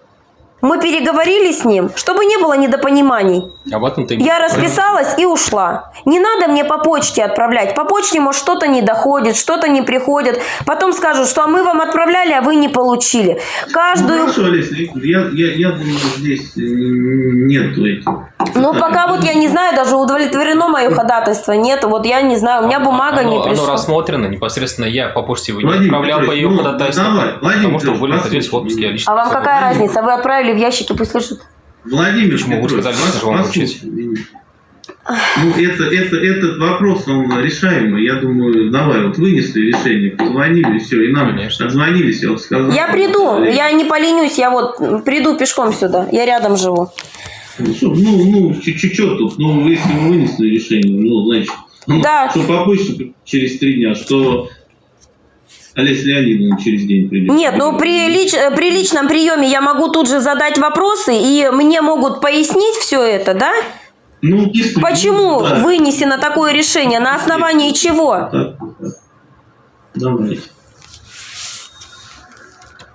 Мы переговорили с ним, чтобы не было недопониманий. Об этом ты... Я расписалась и ушла. Не надо мне по почте отправлять. По почте, может, что-то не доходит, что-то не приходит. Потом скажут, что а мы вам отправляли, а вы не получили. Ну, Каждую... хорошо, Олеся Викторовна, я, я, я думаю, здесь нету этих. Ну, пока вот я не знаю, даже удовлетворено мое ходатайство. Нет, вот я не знаю, у меня бумага не Оно, оно пришла. рассмотрено, непосредственно я по почте его не Владимир отправлял по Петрович, ее ну, ходатайству, давай, Владимир потому что вы находились в отпуске, я лично. А вам какая разница? Вы отправили в ящики, пусть лежит. Владимир Почему? Вы Петрович, сказали, лично же вам вручить. Ну, это, это, этот вопрос, он решаемый. Я думаю, давай, вот вынесли решение, позвонили, все, и нам отзвонились, я вот сказал. Я приду, я не поленюсь, я вот приду пешком сюда, я рядом живу. Ну, ну, ну, чуть-чуть тут, ну, если мы вынесли решение, ну, значит, ну, Да. что попозже, через три дня, что Олеся Леонидовна через день придет. Нет, ну при, лич- при личном приеме я могу тут же задать вопросы, и мне могут пояснить все это, да? Ну, если- Почему да. вынесено такое решение? На основании чего? Давайте.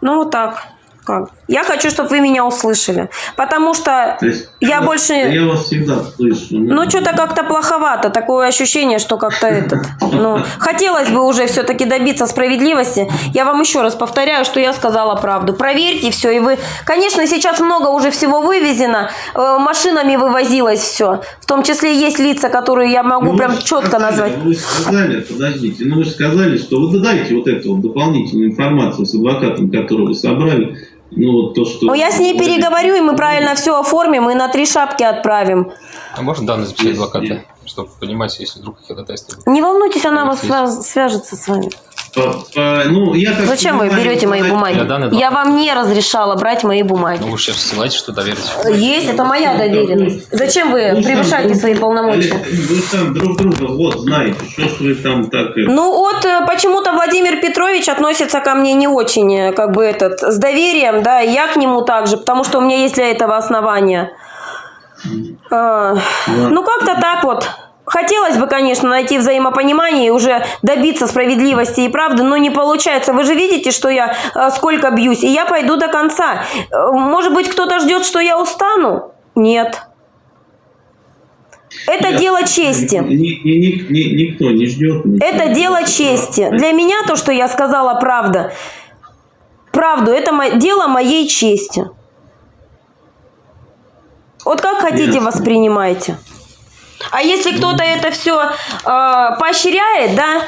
Ну вот так. Как? Я хочу, чтобы вы меня услышали. Потому что То есть, я больше... Я вас всегда слышу. Ну, что-то как-то плоховато. Такое ощущение, что как-то этот... Ну, хотелось бы уже все-таки добиться справедливости. Я вам еще раз повторяю, что я сказала правду. Проверьте все, и вы... Конечно, сейчас много уже всего вывезено. э, машинами вывозилось все. В том числе есть лица, которые я могу Ну, прям вы четко сказали, назвать. Вы же сказали, подождите, ну вы же сказали, что вы додайте вот эту вот дополнительную информацию с адвокатом, которую вы собрали. Ну, вот то, что... Ну, я с ней переговорю, и мы правильно все оформим, и на три шапки отправим. А можно данные записать адвоката, чтобы понимать, если вдруг ходатайство. Не волнуйтесь, она вас свяжется с вами. Ну, я так Зачем вы берете мои бумаги? Я данный Я вам не разрешала брать мои бумаги. Ну, вы же сейчас ссылаетесь, что доверите. Есть, это моя доверенность. Зачем вы Ну, превышаете сам- свои полномочия? Вы там друг друга вот знаете, что ж вы там так... это- Ну вот э, почему-то Владимир Петрович относится ко мне не очень, э, как бы этот, с доверием, да, и я к нему также, потому что у меня есть для этого основания. А, Ну как-то так вот. Хотелось бы, конечно, найти взаимопонимание и уже добиться справедливости и правды, но не получается. Вы же видите, что я э, сколько бьюсь, и я пойду до конца. Э, Может быть, кто-то ждет, что я устану? Нет. Это Я- дело чести. Ни- ни- ни- ни- никто не ждет. ничего. Это дело чести. Для меня то, что я сказала, правда. Правду, это дело моей чести. Вот как хотите, Ясно. воспринимайте. А если кто-то это все поощряет, да,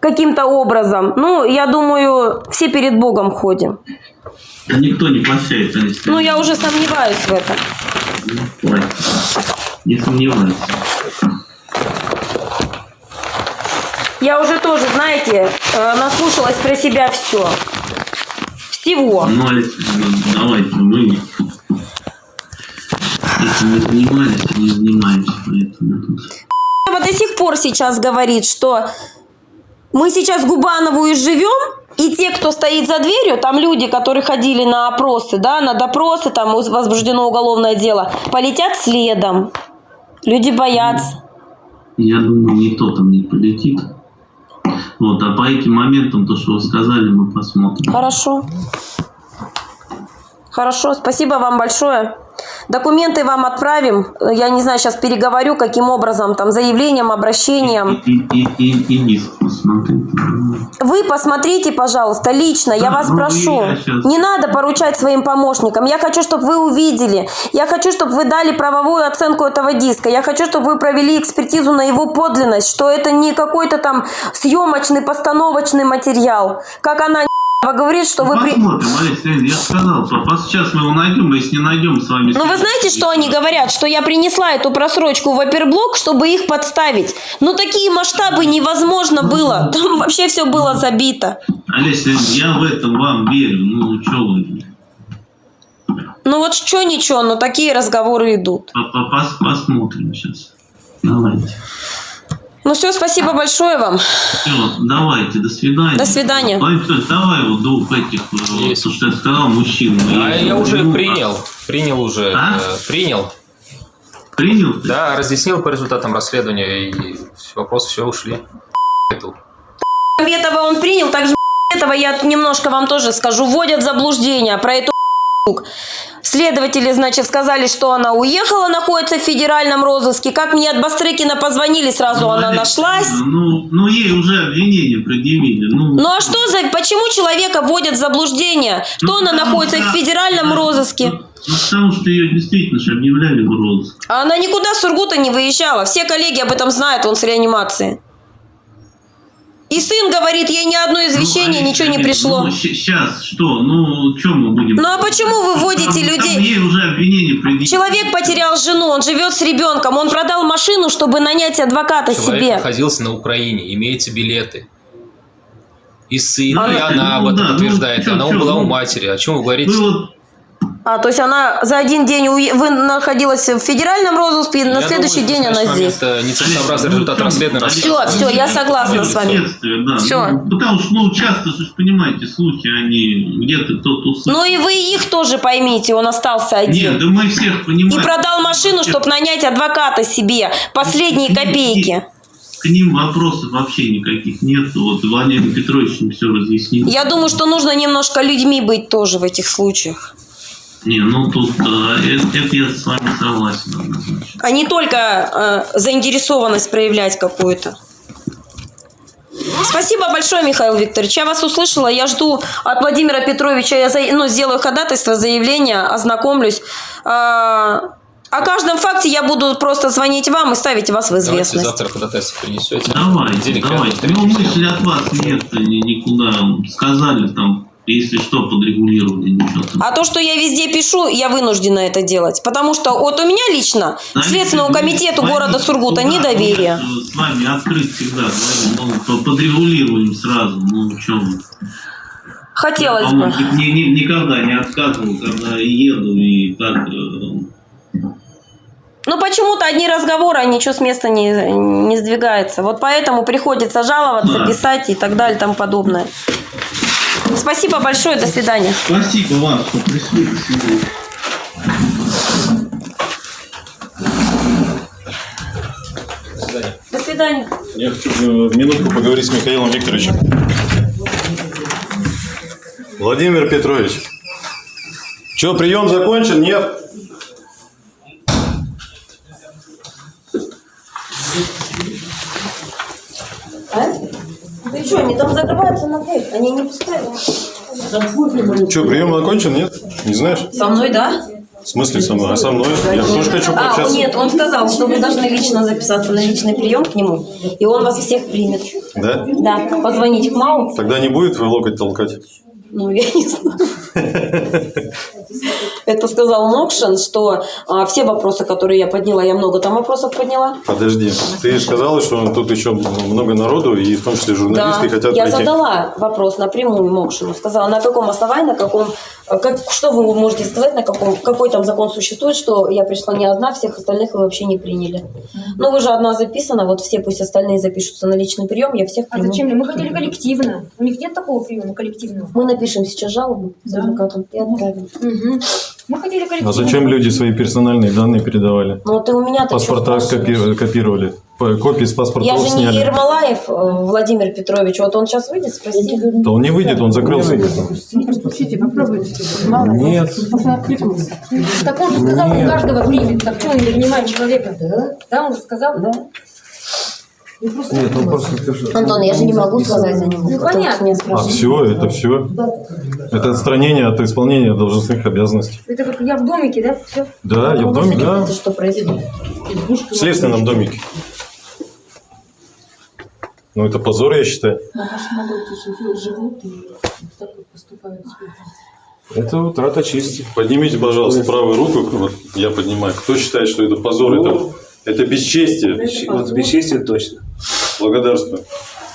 каким-то образом, ну, я думаю, все перед Богом ходим. Никто не прощает, Олеся. Ну, я уже сомневаюсь в этом. Ой, Не сомневаюсь. Я уже тоже, знаете, э, наслушалась про себя все. Всего. Ну, Олеся, ну, давайте, мы этим не занимались, не занимаемся, поэтому до сих пор сейчас говорит, что мы сейчас Губанову и живем, и те, кто стоит за дверью, там люди, которые ходили на опросы, да, на допросы, там возбуждено уголовное дело, полетят следом. Люди боятся. Я думаю, никто там не полетит. Вот, а по этим моментам, то, что вы сказали, мы посмотрим. Хорошо. Хорошо, спасибо вам большое. Документы вам отправим. Я не знаю, сейчас переговорю, каким образом, там, заявлением, обращением. И, и, и, и посмотрите. Вы посмотрите, пожалуйста, лично, я Да, вас ну, прошу. я щас- Не надо поручать своим помощникам. Я хочу, чтобы вы увидели. Я хочу, чтобы вы дали правовую оценку этого диска. Я хочу, чтобы вы провели экспертизу на его подлинность, что это не какой-то там съемочный, постановочный материал. Как она говорит, что вы... Посмотрим, Олеся я сказал, папа, сейчас мы его найдем, а если не найдем, с вами... Ну вы знаете, что они говорят? Что я принесла эту просрочку в оперблок, чтобы их подставить. Ну такие масштабы невозможно было. Там вообще все было забито. Олеся я в этом вам верю, ну, что вы... Ну вот что ничего, но такие разговоры идут. Посмотрим сейчас. Давайте. Ну все, спасибо большое вам. Все, давайте, до свидания. До свидания. Петрович, давай вот двух этих, э, то, что я сказал, мужчин. А И- я уже принял. Принял уже. А? э, Принял. Принял? Да, разъяснил по результатам расследования, и вопросы все ушли. Это этого он принял, также этого я немножко вам тоже скажу. Вводят в заблуждение про эту Следователи, значит, сказали, что она уехала, находится в федеральном розыске. Как мне от Бастрыкина позвонили, сразу она нашлась. Ну, ну, ей уже обвинение предъявили. Ну, Ну а что за... Почему человека вводят в заблуждение? Что она находится в федеральном розыске? ну, потому что ее действительно же объявляли в розыск. А она никуда с Сургута не выезжала. Все коллеги об этом знают, он с реанимации. И сын говорит, ей ни одно извещение, ничего не пришло. Ну, сейчас что? Ну, что мы будем... Ну а почему вы вводите Там- там людей? ей уже обвинение предъявили. Человек потерял жену, он живет с ребенком, он продал машину, чтобы нанять адвоката Человек себе. находился на Украине, имеется билеты. И сын, А, и она об ну этом да, ну, подтверждает. чё, она чё, была у ну, матери. О чем вы говорите? Вы вот А, то есть она за один день уе- вы находилась в федеральном розыске, и на Я следующий думаю, день она здесь. момент, э, нецелесообразный результат расследования. Все, все, я согласна с вами. Да. Всё. Ну, потому что, ну, часто, же, понимаете, слухи, они где-то кто-то услышал. Ну и вы их тоже поймите, он остался один. Нет, да мы всех И понимаем. продал машину, чтобы нанять адвоката себе. Последние копейки. К ним вопросов вообще никаких нет. Вот Владимир Петрович им все разъяснил. Я думаю, что нужно немножко людьми быть тоже в этих случаях. Не, ну тут да, это, это я с вами согласен однозначно. А не только э, заинтересованность проявлять какую-то. Спасибо большое, Михаил Викторович. Я вас услышала. Я жду от Владимира Петровича, я за- ну, сделаю ходатайство, заявление, ознакомлюсь. А, О каждом факте я буду просто звонить вам и ставить вас в Давайте известность. завтра ходатайство принесете. Давайте, давайте. Ну, мысли от вас нет ни- никуда. Сказали там, если что, подрегулировали, ничего там. А то, что я везде пишу, я вынуждена это делать. Потому что вот у меня лично к Следственному комитету города Сургута недоверие. С вами открыт всегда, говорю, ну, по- подрегулируем сразу. Ну, что вы. Хотелось По-моему, бы. ни- ни- никогда не отказывал, когда еду и так. э, Но почему-то одни разговоры, а ничего с места не, не сдвигается. Вот поэтому приходится жаловаться, Да. писать и так далее и тому подобное. Спасибо большое, до свидания. Спасибо вам, что пришли сегодня. До свидания. Я хочу э, минутку поговорить с Михаилом Викторовичем. Владимир Петрович, что, прием закончен? Нет? А? Ты что, они там закрываются на дверь? Они не пускают. Что, прием окончен? Нет? Не знаешь? Со мной, да? В смысле со мной? А со мной? Я тоже хочу А, пообщаться. нет, он сказал, что вы должны лично записаться на личный прием к нему, и он вас всех примет. Да? Да, позвонить к МАУ, Тогда не будет вы локоть толкать? Ну, я не знаю. Это сказал Мокшин, что а, все вопросы, которые я подняла, я много там вопросов подняла. Подожди, ты же сказала, что тут еще много народу, и в том числе журналисты Да, хотят я пройти. задала вопрос напрямую Мокшину. Сказала, на каком основании, на каком, как, что вы можете сказать, на каком, какой там закон существует, что я пришла не одна, всех остальных вы вообще не приняли. Ну, вы же одна записана, вот все пусть остальные запишутся на личный прием, я всех А приму. зачем? Мы хотели коллективно. У них нет такого приема коллективного. Мы напишем сейчас жалобу с адвокатом и отправим. Мгм. Мы хотели коллективно. А зачем люди свои персональные данные передавали? Ну, ты у меня-то Паспорта копи- копировали. Копии с Я паспортов же не. Ермолаев э, Владимир Петрович, вот он сейчас выйдет, спроси. Да он не выйдет, он закрылся. Постучите, попробуйте. Нет. Так он же сказал, он каждого примет. Так что он не принимает человека? Да, он же сказал? Да. Нет, он просто скажет. Антон, я же не могу сказать за него. Ну, понятно. меня А все, это все. Это отстранение от исполнения должностных обязанностей. Это как я в домике, да? Все. Да, я в домике. Это что происходит? В следственном домике. Ну, это позор, я считаю. Это утрата чести. Поднимите, пожалуйста, правую руку. Вот я поднимаю. Кто считает, что это позор? Это, это бесчестие. Вот бесчестие точно. Благодарствую.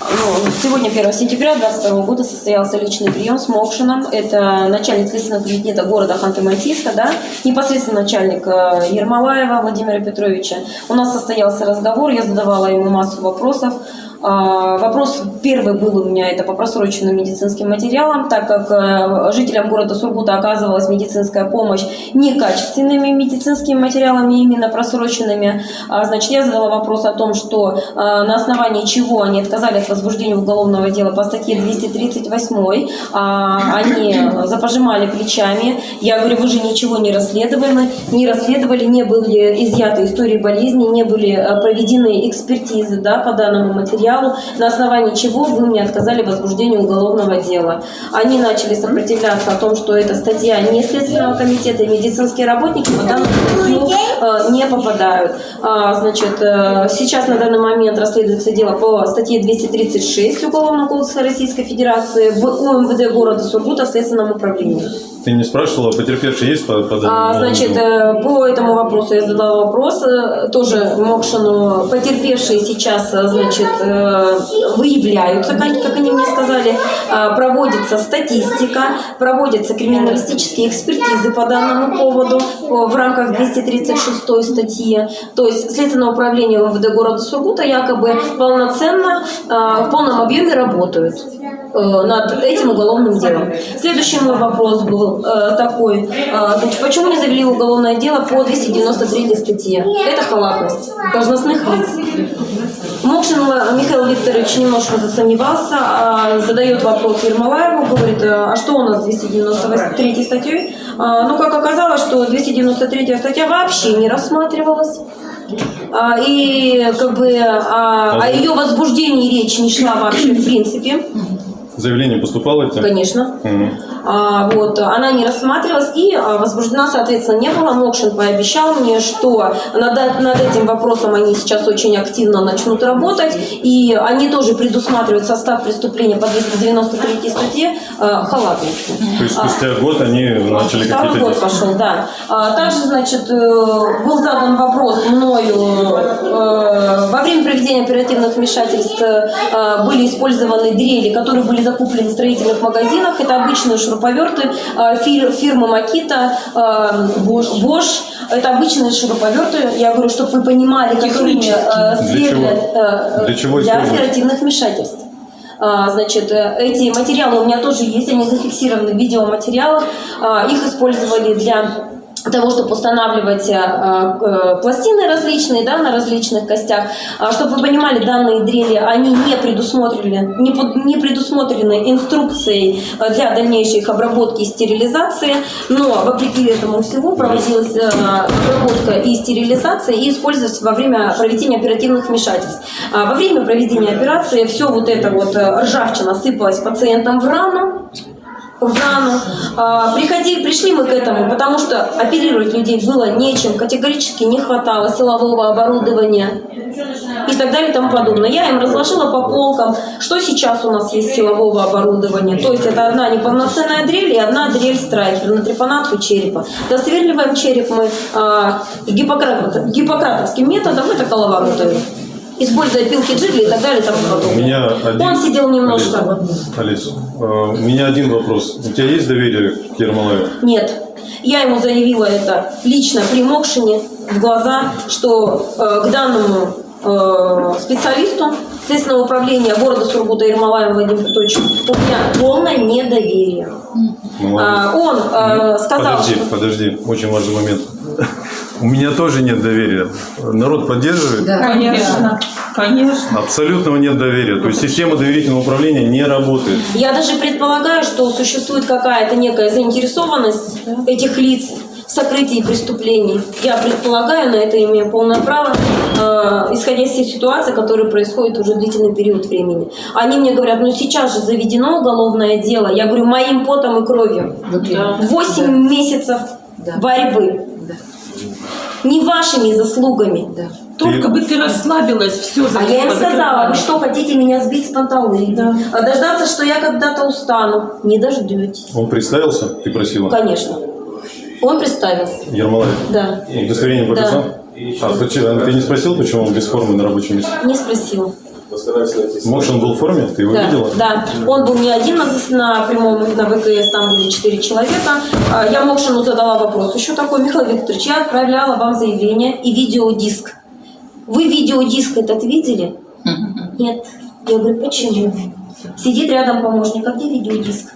Ну, сегодня, 1 сентября 2022 года, состоялся личный прием с Мокшином. Это начальник следственного кабинета города Ханты-Мансийска, да, непосредственно начальник э, Ермолаева Владимира Петровича. У нас состоялся разговор, я задавала ему массу вопросов. А, Вопрос первый был у меня, это по просроченным медицинским материалам, так как э, жителям города Сургута оказывалась медицинская помощь некачественными медицинскими материалами, именно просроченными. А, Значит, я задала вопрос о том, что э, на основании чего они отказали от возбуждения уголовного дела по статье 238. А, Они запожимали плечами. Я говорю, вы же ничего не расследовали, не расследовали, не были изъяты истории болезни, не были э, проведены экспертизы да, по данному материалу, на основании чего вы мне отказали в возбуждении уголовного дела. Они начали сопротивляться о том, что эта статья не Следственного комитета, и медицинские работники по данному статью э, не попадают. А, Значит, э, сейчас на данный момент расследуется дело по статье 236 Уголовного кодекса Российской Федерации в УМВД города Сургута в Следственном управлении. Ты не спрашивала, потерпевший есть по, по А, значит, э, по этому вопросу я задала вопрос э, тоже Мокшину. Потерпевшие сейчас, э, значит, выявляются, как, как они мне сказали, А, проводится статистика, проводятся криминалистические экспертизы по данному поводу в рамках 236 статьи. То есть Следственное управление МВД города Сургута якобы полноценно, э, в полном объеме работают над этим уголовным делом. Следующий мой вопрос был э, такой. э, значит, почему не завели уголовное дело по 293 статье? Это халатность должностных лиц. Мокшин Михаил Викторович немножко засомневался, а, задает вопрос Ермолаеву, говорит, а что у нас с 293 статьей? А, Ну, как оказалось, что 293 статья вообще не рассматривалась. А, И как бы а, о ее возбуждении речь не шла вообще в принципе. Заявление поступало тебя? Конечно. Мгм. А, вот, она не рассматривалась и а, возбуждена, соответственно, не было. Мокшин пообещал мне, что над, над этим вопросом они сейчас очень активно начнут работать, и они тоже предусматривают состав преступления по 293 статье а, халатности. То есть спустя год они начали Второй какие-то год действия? пошел, да. Также, значит, э, был задан вопрос мною э, во время проведения оперативных вмешательств э, были использованы дрели, которые были закуплены в строительных магазинах. Это обычные шуруповерты фир- фирмы Макита, Bosch. Это обычные шуруповерты. Я говорю, чтобы вы понимали, какими Для сверли, чего? э, Для чего для оперативных вмешательств. А, Значит, э, эти материалы у меня тоже есть, они зафиксированы в видеоматериалах. А, Их использовали для того, чтобы устанавливать э, э, пластины различные, да, на различных костях. А, Чтобы вы понимали, данные дрели, они не предусмотрены, не, под- не предусмотрены инструкцией э, для дальнейшей их обработки и стерилизации, но вопреки этому всему проводилась обработка и стерилизация и использовалась во время проведения оперативных вмешательств. А, Во время проведения операции все вот это вот ржавчина сыпалась пациентам в рану, в рану. А, приходи, пришли мы к этому, потому что оперировать людей было нечем, категорически не хватало силового оборудования и так далее и тому подобное. Я им разложила по полкам, что сейчас у нас есть силового оборудования. То есть это одна неполноценная дрель и одна дрель страйкер на трепанацию черепа. Досверливаем череп мы а, гиппократ- гиппократовским методом, это коловоротами. Используя пилки джигли и так далее тому У меня один... Он сидел немножко. Олесь, э, у меня один вопрос. У тебя есть доверие к Ермолаеву? Нет. Я ему заявила это лично при Мокшине в глаза, что э, к данному э, специалисту Следственного управления города Сургута Ермолаева Владимира Петровича у меня полное недоверие. Молодец. А, он э, сказал, Подожди, подожди, очень важный момент. У меня тоже нет доверия. Народ поддерживает? Конечно. Конечно. Абсолютного нет доверия. То есть система доверительного управления не работает. Я даже предполагаю, что существует какая-то некая заинтересованность этих лиц в сокрытии преступлений. Я предполагаю, на это имею полное право, э, исходя из тех ситуаций, которые происходят уже длительный период времени. Они мне говорят, ну сейчас же заведено уголовное дело. Я говорю, моим потом и кровью. Восемь месяцев борьбы. Не вашими заслугами. Только бы ты расслабилась, все А я им сказала, вы что, хотите меня сбить с панталыги? А Дождаться, что я когда-то устану? Не дождетесь. Он представился? Ты просила? Конечно. Он представился. Ермолаев? Да. Удостоверение Да. показал? А почему- ты не спросил, почему он без формы на рабочем месте? Не спросила. Может, он был в форме? Ты его да, видела? да. Он был не один на, на прямом на ВКС, там были четыре человека. А, Я Мокшину задала вопрос. Еще такой, Михаил Викторович, я отправляла вам заявление и видеодиск. Вы видеодиск этот видели? Нет. Я говорю, почему? Сидит рядом помощник, а где видеодиск?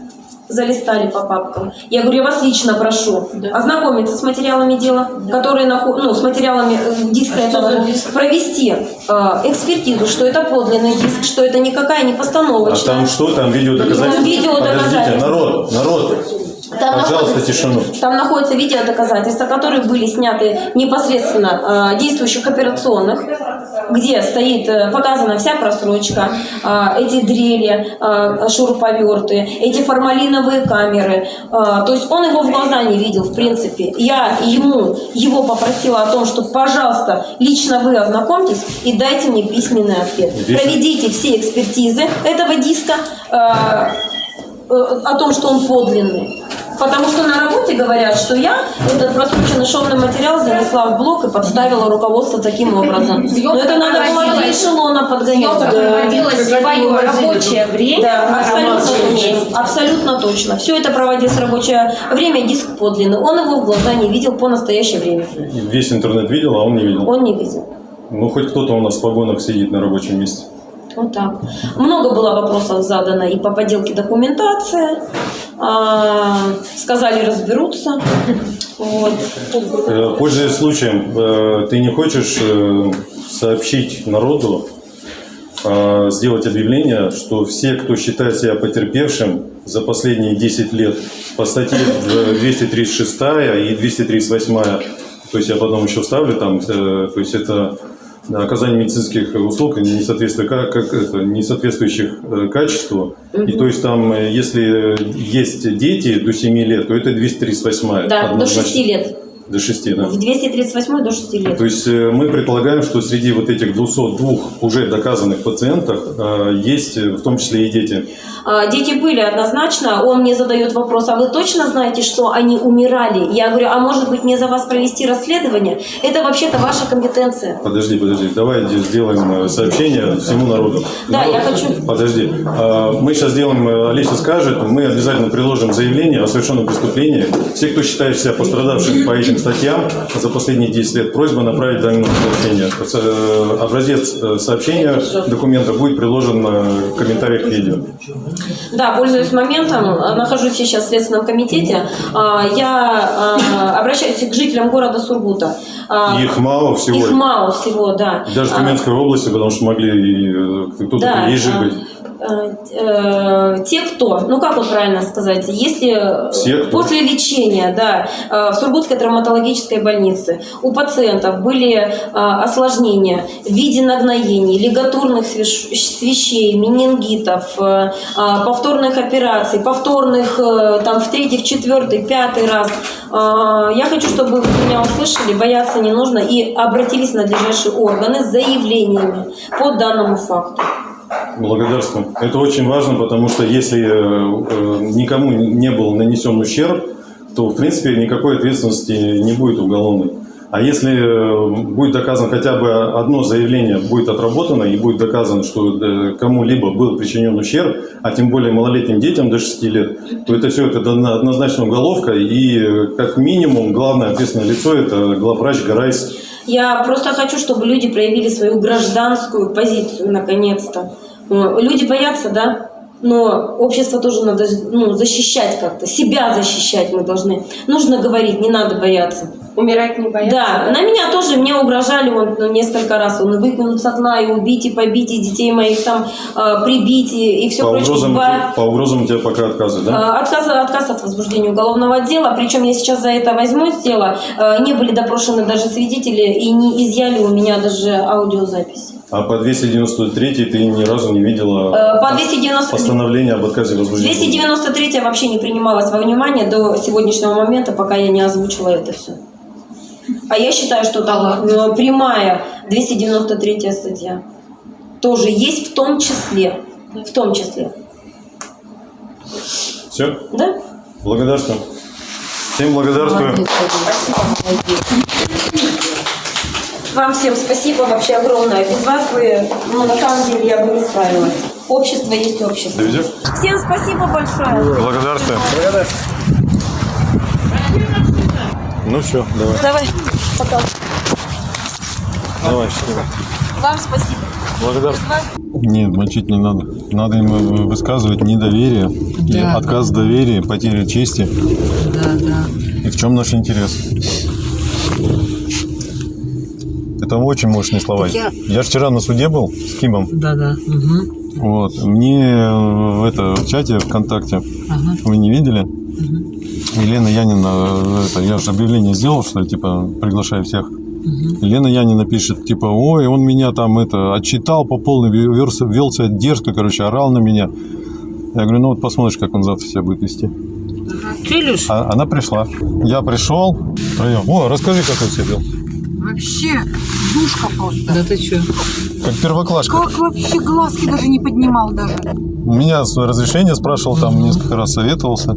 Залистали по папкам. Я говорю, я вас лично прошу ознакомиться с материалами дела, которые нахо- ну, с материалами э, диска этого, провести э, экспертизу, что это подлинный диск, что это никакая не А постановочная. там что? Там видеодоказательства? Там видеодоказательства. Народ, народ. Там Пожалуйста, тишину. Там находятся видеодоказательства, которые были сняты непосредственно э, действующих операционных, где стоит э, показана вся просрочка, э, эти дрели, э, шуруповерты, эти формалиновые камеры. То есть он его в глаза не видел, в принципе. Я ему его попросила о том, что, пожалуйста, лично вы ознакомьтесь и дайте мне письменный ответ. Проведите все экспертизы этого диска. о том, что он подлинный. Потому что на работе говорят, что я этот просроченный шовный материал занесла в блок и подставила руководство таким образом. Но это надо было до эшелона подгонять. Съемка проводилась в свое рабочее время. Да, абсолютно точно. Абсолютно точно. Все это проводилось в рабочее время, диск подлинный. Он его в глаза не видел по настоящее время. Весь интернет видел, а он не видел. Он не видел. Ну, хоть кто-то у нас в погонах сидит на рабочем месте. Вот так. Много было вопросов задано и по поделке документации. А, сказали, разберутся. Вот. Э, Пользуясь случаем, э, ты не хочешь э, сообщить народу, э, сделать объявление, что все, кто считает себя потерпевшим за последние 10 лет по статье э, 236 и 238, то есть я потом еще вставлю там, то есть это оказание медицинских услуг, не, соответствуя- как, как это, не соответствующих э, качеству. И то есть там, э, если есть дети до 7 лет, то это 238. Да, до однозначно. 6 лет. До 6, да. В 238 до 6 лет. То есть э, мы предполагаем, что среди вот этих 202 уже доказанных пациентах э, есть э, в том числе и дети. А, Дети были однозначно. Он мне задает вопрос, а вы точно знаете, что они умирали? Я говорю, а может быть мне за вас провести расследование? Это вообще-то ваша компетенция. Подожди, подожди, давай де- сделаем сообщение всему народу. Да, я хочу... Подожди, А, мы сейчас сделаем, Олеся скажет, мы обязательно приложим заявление о совершенном преступлении. Все, кто считает себя пострадавшим по этим статьям за последние 10 лет, просьба направить данное сообщение. Э, Образец э, сообщения документа будет приложен э, в комментариях к видео. Да, пользуясь моментом, э, нахожусь сейчас в Следственном комитете, а, я а, обращаюсь к жителям города Сургута. А, Их мало всего. Их мало всего, да. Даже в Тюменской области, потому что могли э, кто-то Да, приезжий быть. Э, э, те, кто, ну как вот правильно сказать, если Все, кто. после лечения, да, э, в Сургутской травматологической больнице у пациентов были э, осложнения в виде нагноений, лигатурных свищей, менингитов, э, э, повторных операций, повторных э, там в третий, в четвертый, пятый раз. Э, Я хочу, чтобы вы меня услышали, бояться не нужно и обратились в надлежащие органы с заявлениями по данному факту. Благодарствую. Это очень важно, потому что если э, э, никому не был нанесен ущерб, то, в принципе, никакой ответственности не будет уголовной. А если э, будет доказано хотя бы одно заявление, будет отработано и будет доказано, что кому-либо был причинен ущерб, а тем более малолетним детям до 6 лет, то это все это одно- однозначно уголовка. И как минимум главное ответственное лицо – это главврач Гарайс Я просто хочу, чтобы люди проявили свою гражданскую позицию, наконец-то. Э, Люди боятся, да? Но общество тоже надо ну, защищать как-то. Себя защищать мы должны. Нужно говорить, не надо бояться. Умирать не бояться? Да, на меня тоже, мне угрожали вот, ну, несколько раз. Он выкинут с окна и убить, и побить, и детей моих там э, прибить, и, и все По прочее. угрозам, Ба- по угрозам у тебя пока отказы, да? Э, Отказ, отказ от возбуждения уголовного дела, причем я сейчас за это возьмусь дело. Э, Не были допрошены даже свидетели и не изъяли у меня даже аудиозапись. А по 293 ты ни разу не видела Э, по 290 постановление об отказе возбуждения? 293 вообще не принималась во внимание до сегодняшнего момента, пока я не озвучила это все. А я считаю, что там э, прямая 293 статья тоже есть в том числе. В том числе. Все? Да? Благодарствую. Всем благодарствую. Вам всем спасибо вообще огромное. Без вас бы, ну, на самом деле, я бы не справилась. Общество есть общество. Доведешь? Всем спасибо большое. Благодарствую. Ну все, давай. Давай, пока. Давай, счастливо. Вам спасибо. Благодарствую. Нет, мочить не надо. Надо им э, высказывать недоверие, Да. отказ доверия, потеря чести. Да, да. И в чем наш интерес? Это очень мощные слова. Я- Я же вчера на суде был с Кимом. Да, да. Угу. Вот. Мне э, в это, в чате ВКонтакте, Ага. вы не видели? Елена Янина, э, это, я же объявление сделал, что типа приглашаю всех. Елена Янина пишет, типа, ой, он меня там это отчитал по полной, вел, вел себя дерзко, короче, орал на меня. Я говорю, ну вот посмотришь, как он завтра себя будет вести. Илюш? А- она пришла. Я пришел. О, расскажи, как он себя вел. Вообще, душка просто. Да ты что? Как первоклашка. Как вообще глазки даже не поднимал даже. У меня разрешение спрашивал, там несколько раз советовался.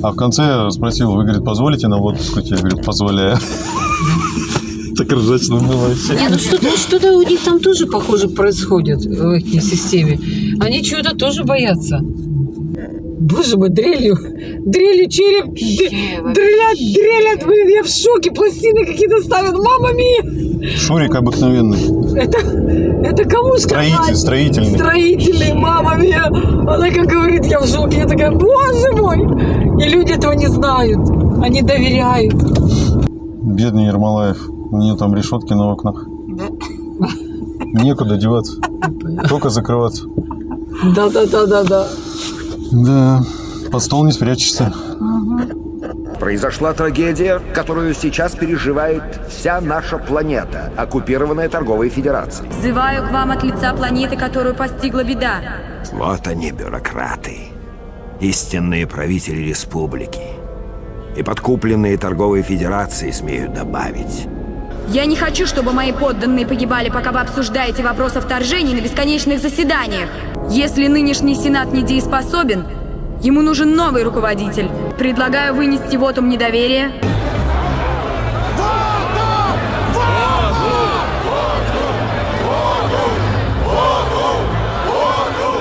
А в конце спросил, вы, говорит, позволите нам водку скрутить? Я говорю, позволяю. Так ржачно было вообще. Не, ну что-то, что-то у них там тоже, похоже, происходит в их системе. Они чего-то тоже боятся. Боже мой, дрелью, дрелью череп, дрелят, дрелят, блин, я в шоке, пластины какие-то ставят, мама мия! Шурик обыкновенный. Это, это кому сказать? Строитель, строительный. Строительный, мама мия! Она как говорит, я в шоке, я такая, боже мой! И люди этого не знают, они доверяют. Бедный Ермолаев. У нее там решетки на окнах. Некуда деваться. Только закрываться. Да-да-да-да-да. Да, под стол не спрячешься. Произошла трагедия, которую сейчас переживает вся наша планета, оккупированная торговой федерацией. Взываю к вам от лица планеты, которую постигла беда. Вот они, бюрократы, истинные правители республики. И подкупленные торговой федерацией, смею добавить. Я не хочу, чтобы мои подданные погибали, пока вы обсуждаете вопрос о вторжении на бесконечных заседаниях. Если нынешний Сенат недееспособен, ему нужен новый руководитель. Предлагаю вынести вотум недоверия